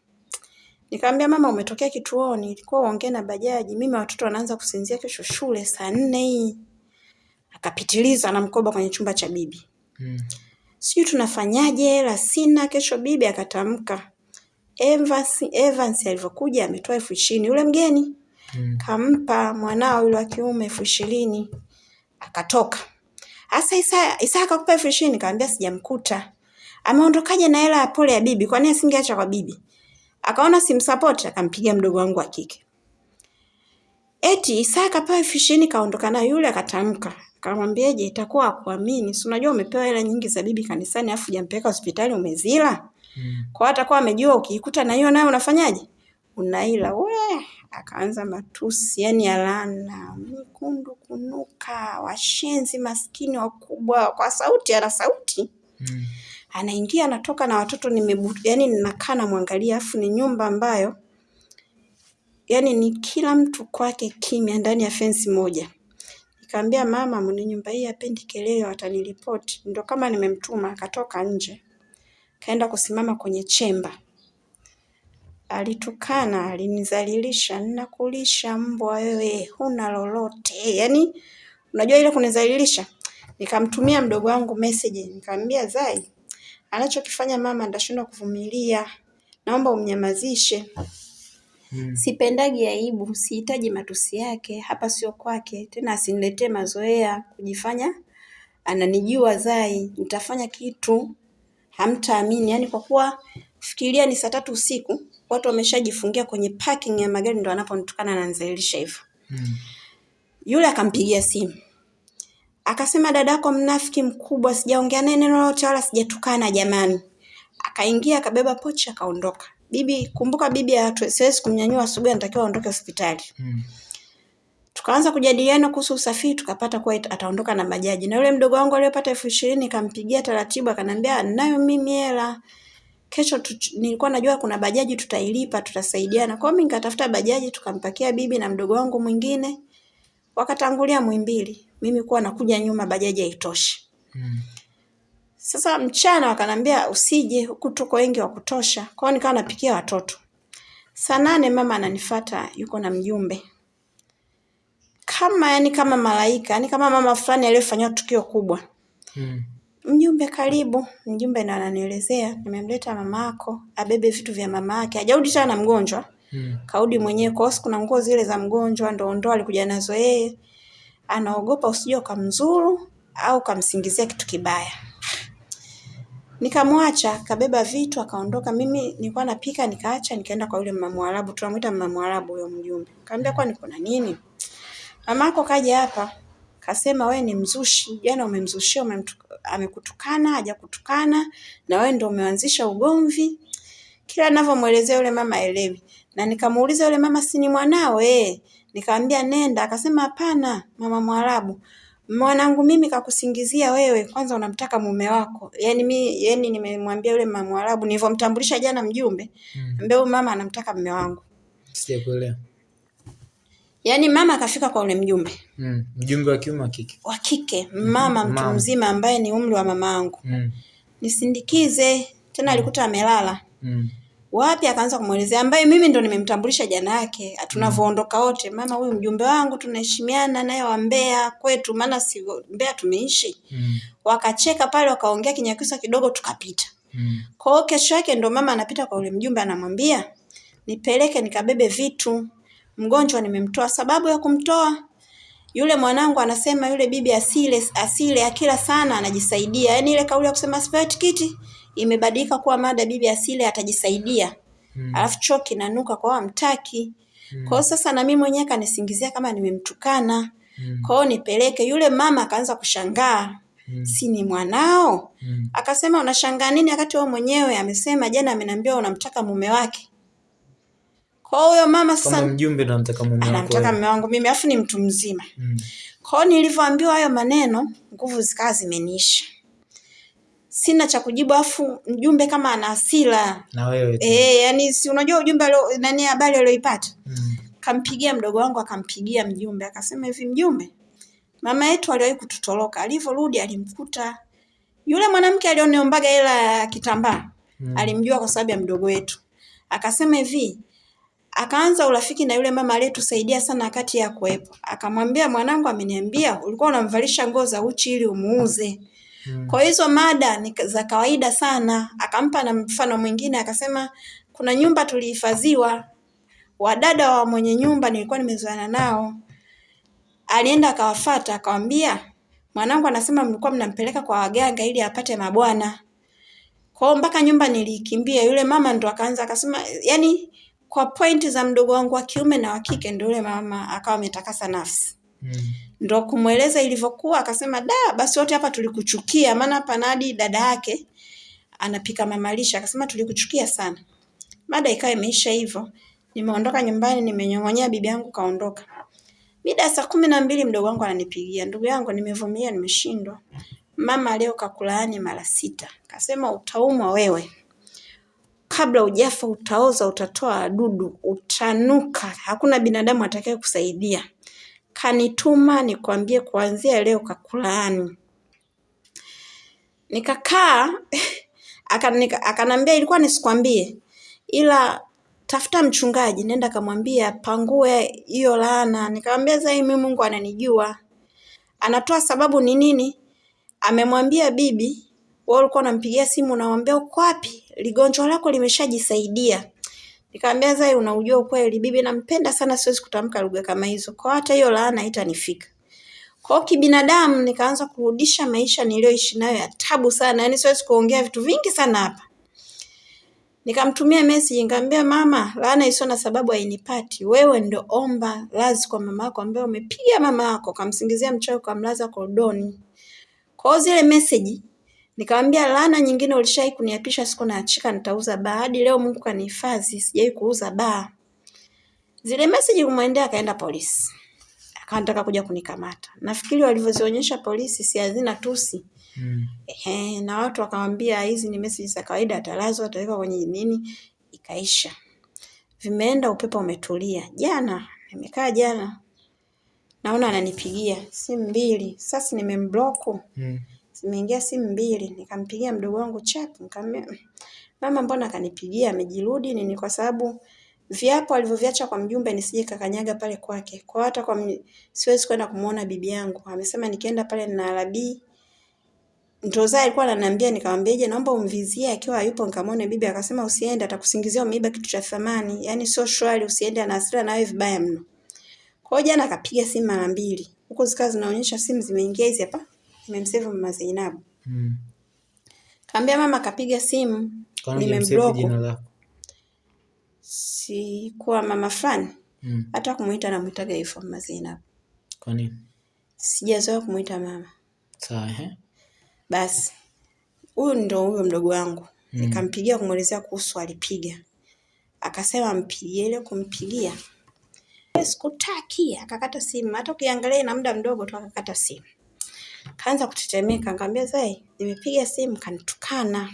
Nikamwambia mama, umetokea kituoni, ilikuwa uongee na bajaji. Mimi watoto wanaanza kusinzia kesho shule saa nne hii. Akapitiliza na mkoba kwenye chumba cha bibi. Mm. Sijui tunafanyaje, hela sina. Kesho bibi akatamka. Evans, Evans alivyokuja ametoa elfu ishirini yule mgeni Mm. kampa mwanao yule wa kiume elfu ishirini akatoka. Asa Isa Isa akakupa elfu ishirini kaambia sijamkuta. Ameondokaje na hela ya pole ya bibi? Kwani asingeacha kwa bibi? Akaona simsupport akampigia mdogo wangu wa kike. Eti Isa akapewa elfu ishirini kaondoka nayo yule akatamka. Akamwambiaje itakuwa akuamini. Si unajua umepewa hela nyingi za bibi kanisani afu hujampeleka hospitali umezila? Mm. Kwa atakuwa amejua ukiikuta na hiyo nayo unafanyaje? Unaila. We, akaanza matusi yani alana laana, mikundu kunuka, washenzi maskini wakubwa, kwa sauti, ana sauti Mm. Anaingia anatoka na watoto nimebu, yani ninakaa namwangalia, afu ni nyumba ambayo yani ni kila mtu kwake kimya ndani ya fensi moja. Nikamwambia mama, mwenye nyumba hii hapendi kelele, wataniripoti. Ndio kama nimemtuma, akatoka nje kaenda kusimama kwenye chemba. Alitukana, alinizalilisha, ninakulisha mbwa wewe, huna lolote. Yani unajua ile kunizalilisha. Nikamtumia mdogo wangu message, nikamwambia Zai, anachokifanya mama ndashindwa kuvumilia. Naomba umnyamazishe. Hmm. Sipendagi aibu, sihitaji matusi yake, hapa sio kwake. Tena asiniletee mazoea kujifanya ananijua Zai, nitafanya kitu hamtaamini. Yani kwa kuwa fikiria ni saa tatu usiku, watu wameshajifungia kwenye parking ya magari ndo anaponitukana ananizalilisha hivyo. Hmm. Yule akampigia simu. Akasema dadako mnafiki mkubwa, sijaongea naye neno lolote wala sijatukana jamani. Akaingia akabeba pochi akaondoka. Bibi, kumbuka bibi hatu- siwezi kumnyanyua asubuhi, anatakiwa aondoke hospitali. Mm. Tukaanza kujadiliana kuhusu usafiri, tukapata kuwa ita- ataondoka na bajaji. Na yule mdogo wangu aliyopata elfu ishirini kampigia taratibu, akanambia nayo mimi hela kesho tu, nilikuwa najua kuna bajaji tutailipa, tutasaidiana. Kwa hiyo mimi nikatafuta bajaji, tukampakia bibi na mdogo wangu mwingine, wakatangulia Muhimbili. Mimi kuwa nakuja nyuma, bajaji haitoshi. Mm. Sasa mchana wakanambia usije, huku tuko wengi wa kutosha. Kwa hiyo nikawa napikia watoto. Saa nane mama ananifata, yuko na mjumbe kama yani kama malaika, yani kama mama fulani aliyefanyiwa tukio kubwa. Mm. Mjumbe karibu. Mjumbe ndo ananielezea, nimemleta mamako, abebe vitu vya mama yake. Hajarudi tena na mgonjwa, Mm. kaudi mwenyewe. Kwa sababu kuna nguo zile za mgonjwa ndo ndo alikuja nazo yeye. Anaogopa usije ukamzuru au ukamsingizia kitu kibaya. Nikamwacha, kabeba vitu akaondoka. Mimi nilikuwa napika nikaacha, nikaenda kwa yule mama Mwarabu, tunamuita mama Mwarabu huyo mjumbe. Nikamwambia kwani kuna nini? Mamako kaja hapa, kasema we ni mzushi, jana umemzushia, amekutukana, hajakutukana na wewe ndio umeanzisha ugomvi. Kila anavyomwelezea yule mama elewi, Na nikamuuliza yule mama si ni mwanao eh? Nikamwambia nenda, akasema hapana, mama Mwarabu. Mwanangu mimi kakusingizia wewe, kwanza unamtaka mume wako. Yani mi yani nimemwambia yule mama Mwarabu nilivyomtambulisha jana mjumbe, Mm. ambaye huyu mama anamtaka mume wangu. Sijakuelewa. Yaani mama akafika kwa ule mjumbe Mm. Mjumbe wa kiume wa kike. wa kike, mama mtu Mama. mzima ambaye ni umri wa mama yangu. Mm. Nisindikize, tena alikuta amelala. Mm. Wapi akaanza kumwelezea ambaye mimi ndo nimemtambulisha jana yake. Tunavyoondoka wote, mama huyu mjumbe wangu tunaheshimiana naye wa Mbeya kwetu maana si Mbeya tumeishi. Mm. Wakacheka pale wakaongea kinyakyusa kidogo tukapita. Mm. Kwa hiyo kesho yake ndo mama anapita kwa yule mjumbe anamwambia, nipeleke nikabebe vitu. Mgonjwa nimemtoa. Sababu ya kumtoa yule mwanangu anasema yule bibi asile asile akila sana anajisaidia. Yaani ile kauli ya kusema sipewe tikiti imebadilika kuwa mada bibi asili atajisaidia. Mm. Alafu choo kinanuka kwa mtaki mm. Kwa sasa na mimi mwenyewe kanisingizia kama nimemtukana. Mm. Kwa hiyo nipeleke. Yule mama akaanza kushangaa. Mm. Si ni mwanao? Mm. Akasema unashangaa nini wakati wewe mwenyewe amesema jana ameniambia unamtaka mume wake. Kwa huyo mama Kama sasa mjumbe anamtaka mume wake anamtaka mume wangu mimi afu ni mtu mzima. Mm. Kwa hiyo nilivyoambiwa hayo maneno, nguvu zikawa zimeniisha. Sina cha kujibu, afu mjumbe kama ana hasira Na wewe eh, yani si unajua ujumbe alio nani, habari aliyoipata. Mm. Kampigia mdogo wangu, akampigia mjumbe, akasema hivi, mjumbe, mama yetu aliwahi kututoroka, alivyorudi alimkuta yule mwanamke alioniombaga hela ya kitambaa Mm. alimjua kwa sababu ya mdogo wetu. Akasema hivi, akaanza urafiki na yule mama aliyetusaidia sana wakati ya kuwepo. Akamwambia, mwanangu ameniambia ulikuwa unamvalisha nguo za uchi ili umuuze. Mm. Kwa hizo mada ni za kawaida sana. Akampa na mfano mwingine akasema, kuna nyumba tulihifadhiwa, wadada wa mwenye nyumba nilikuwa nimezoana nao. Alienda akawafata akawambia, mwanangu anasema mlikuwa mnampeleka kwa waganga ili apate mabwana. Kwa hiyo mpaka nyumba nilikimbia, yule mama ndo akaanza akasema, yani kwa pointi za mdogo wangu wa kiume na wa kike, ndo yule mama akawa ametakasa nafsi Mm. Ndo kumweleza ilivyokuwa, akasema da, basi wote hapa tulikuchukia, maana hapa Nadi dada yake anapika mamalisha, akasema tulikuchukia sana. Mada ikawa imeisha hivyo, nimeondoka nyumbani, nimenyong'onyea bibi yangu kaondoka. Mida saa kumi na mbili mdogo wangu ananipigia, ndugu yangu, nimevumilia, nimeshindwa. Mama leo kakulaani mara sita, kasema utaumwa wewe, kabla ujafa utaoza, utatoa wadudu, utanuka, hakuna binadamu atakaye kusaidia kanituma nikwambie kuanzia leo kakulaani. Nikakaa akanambia ilikuwa nisikwambie, ila tafuta mchungaji, nenda kamwambia pangue hiyo laana. Nikamwambia zai, mimi Mungu ananijua, anatoa sababu ni nini? Amemwambia bibi, wewe ulikuwa unampigia simu unamwambia uko wapi? Ligonjwa lako limeshajisaidia. Nikamwambia Zai, unaujua ukweli, bibi nampenda sana, siwezi kutamka lugha kama hizo, kwa hata hiyo laana itanifika. Kwa kibinadamu nikaanza kurudisha maisha niliyoishi nayo ya tabu sana, yaani siwezi kuongea vitu vingi sana hapa. Nikamtumia message nikamwambia, mama, laana isiyo na sababu hainipati. Wewe ndo omba lazi kwa mama yako ambaye umepiga mama yako, kamsingizia mchawi, kamlaza korodoni. Kwa hiyo zile message nikamwambia, laana nyingine ulishai kuniapisha, siku naachika nitauza baa. Hadi leo Mungu kanihifadhi, sijai kuuza baa. Zile message kumwendea, akaenda polisi, Akaanataka kuja kunikamata. Nafikiri walivyozionyesha polisi si hazina tusi Mm. Ehe, na watu wakamwambia hizi ni message za kawaida, atalazwa atawekwa kwenye nini, ikaisha. Vimeenda, upepo umetulia. Jana nimekaa jana, naona ananipigia simu mbili, sasa nimemblock, Mm. Zimeingia simu mbili. Nikampigia mdogo wangu chat, nikamwambia "Mm, mama, mbona akanipigia amejirudi nini? Kwa sababu viapo alivyoviacha kwa mjumbe nisije kakanyaga pale kwake. Kwa hata kwa siwezi kwenda kumuona bibi yangu, amesema nikienda pale na arabii Ndoza alikuwa ananiambia nikamwambia je, naomba umvizie akiwa hayupo nikamwone bibi. Akasema usiende, atakusingizia umeiba kitu cha thamani, yaani sio shwari, usiende, ana hasira na wewe vibaya mno. Kwa hiyo jana akapiga simu mara mbili, huko zikawa zinaonyesha simu zimeingia hizi hapa, nimemsave mama Zainabu. Mm. Kaambia mama kapiga simu, nimemblock. lako? Sikuwa mama fulani, Mm. hata kumuita namuitaga hivyo mama Zainabu, Kwa nini? sijazoea kumuita mama. Sawa, eh? Basi huyu ndo huyo mdogo wangu Mm. nikampigia kumwelezea kuhusu alipiga, akasema mpigie. Ile kumpigia sikutaki, akakata simu. Hata ukiangalia ina muda mdogo tu akakata simu, kaanza kutetemeka. Nikamwambia Zai, nimepiga simu kanitukana.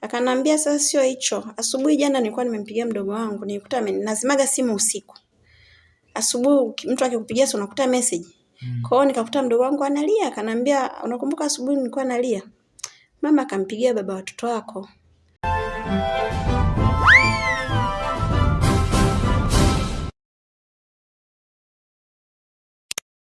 Akanambia sasa sio hicho. Asubuhi jana nilikuwa nimempigia mdogo wangu, nilikuta nazimaga simu usiku. Asubuhi uki- mtu akikupigia si unakuta message. Mm. Kwa hiyo nikakuta mdogo wangu analia, akanambia unakumbuka asubuhi nilikuwa nalia? Mama akampigia baba watoto wako.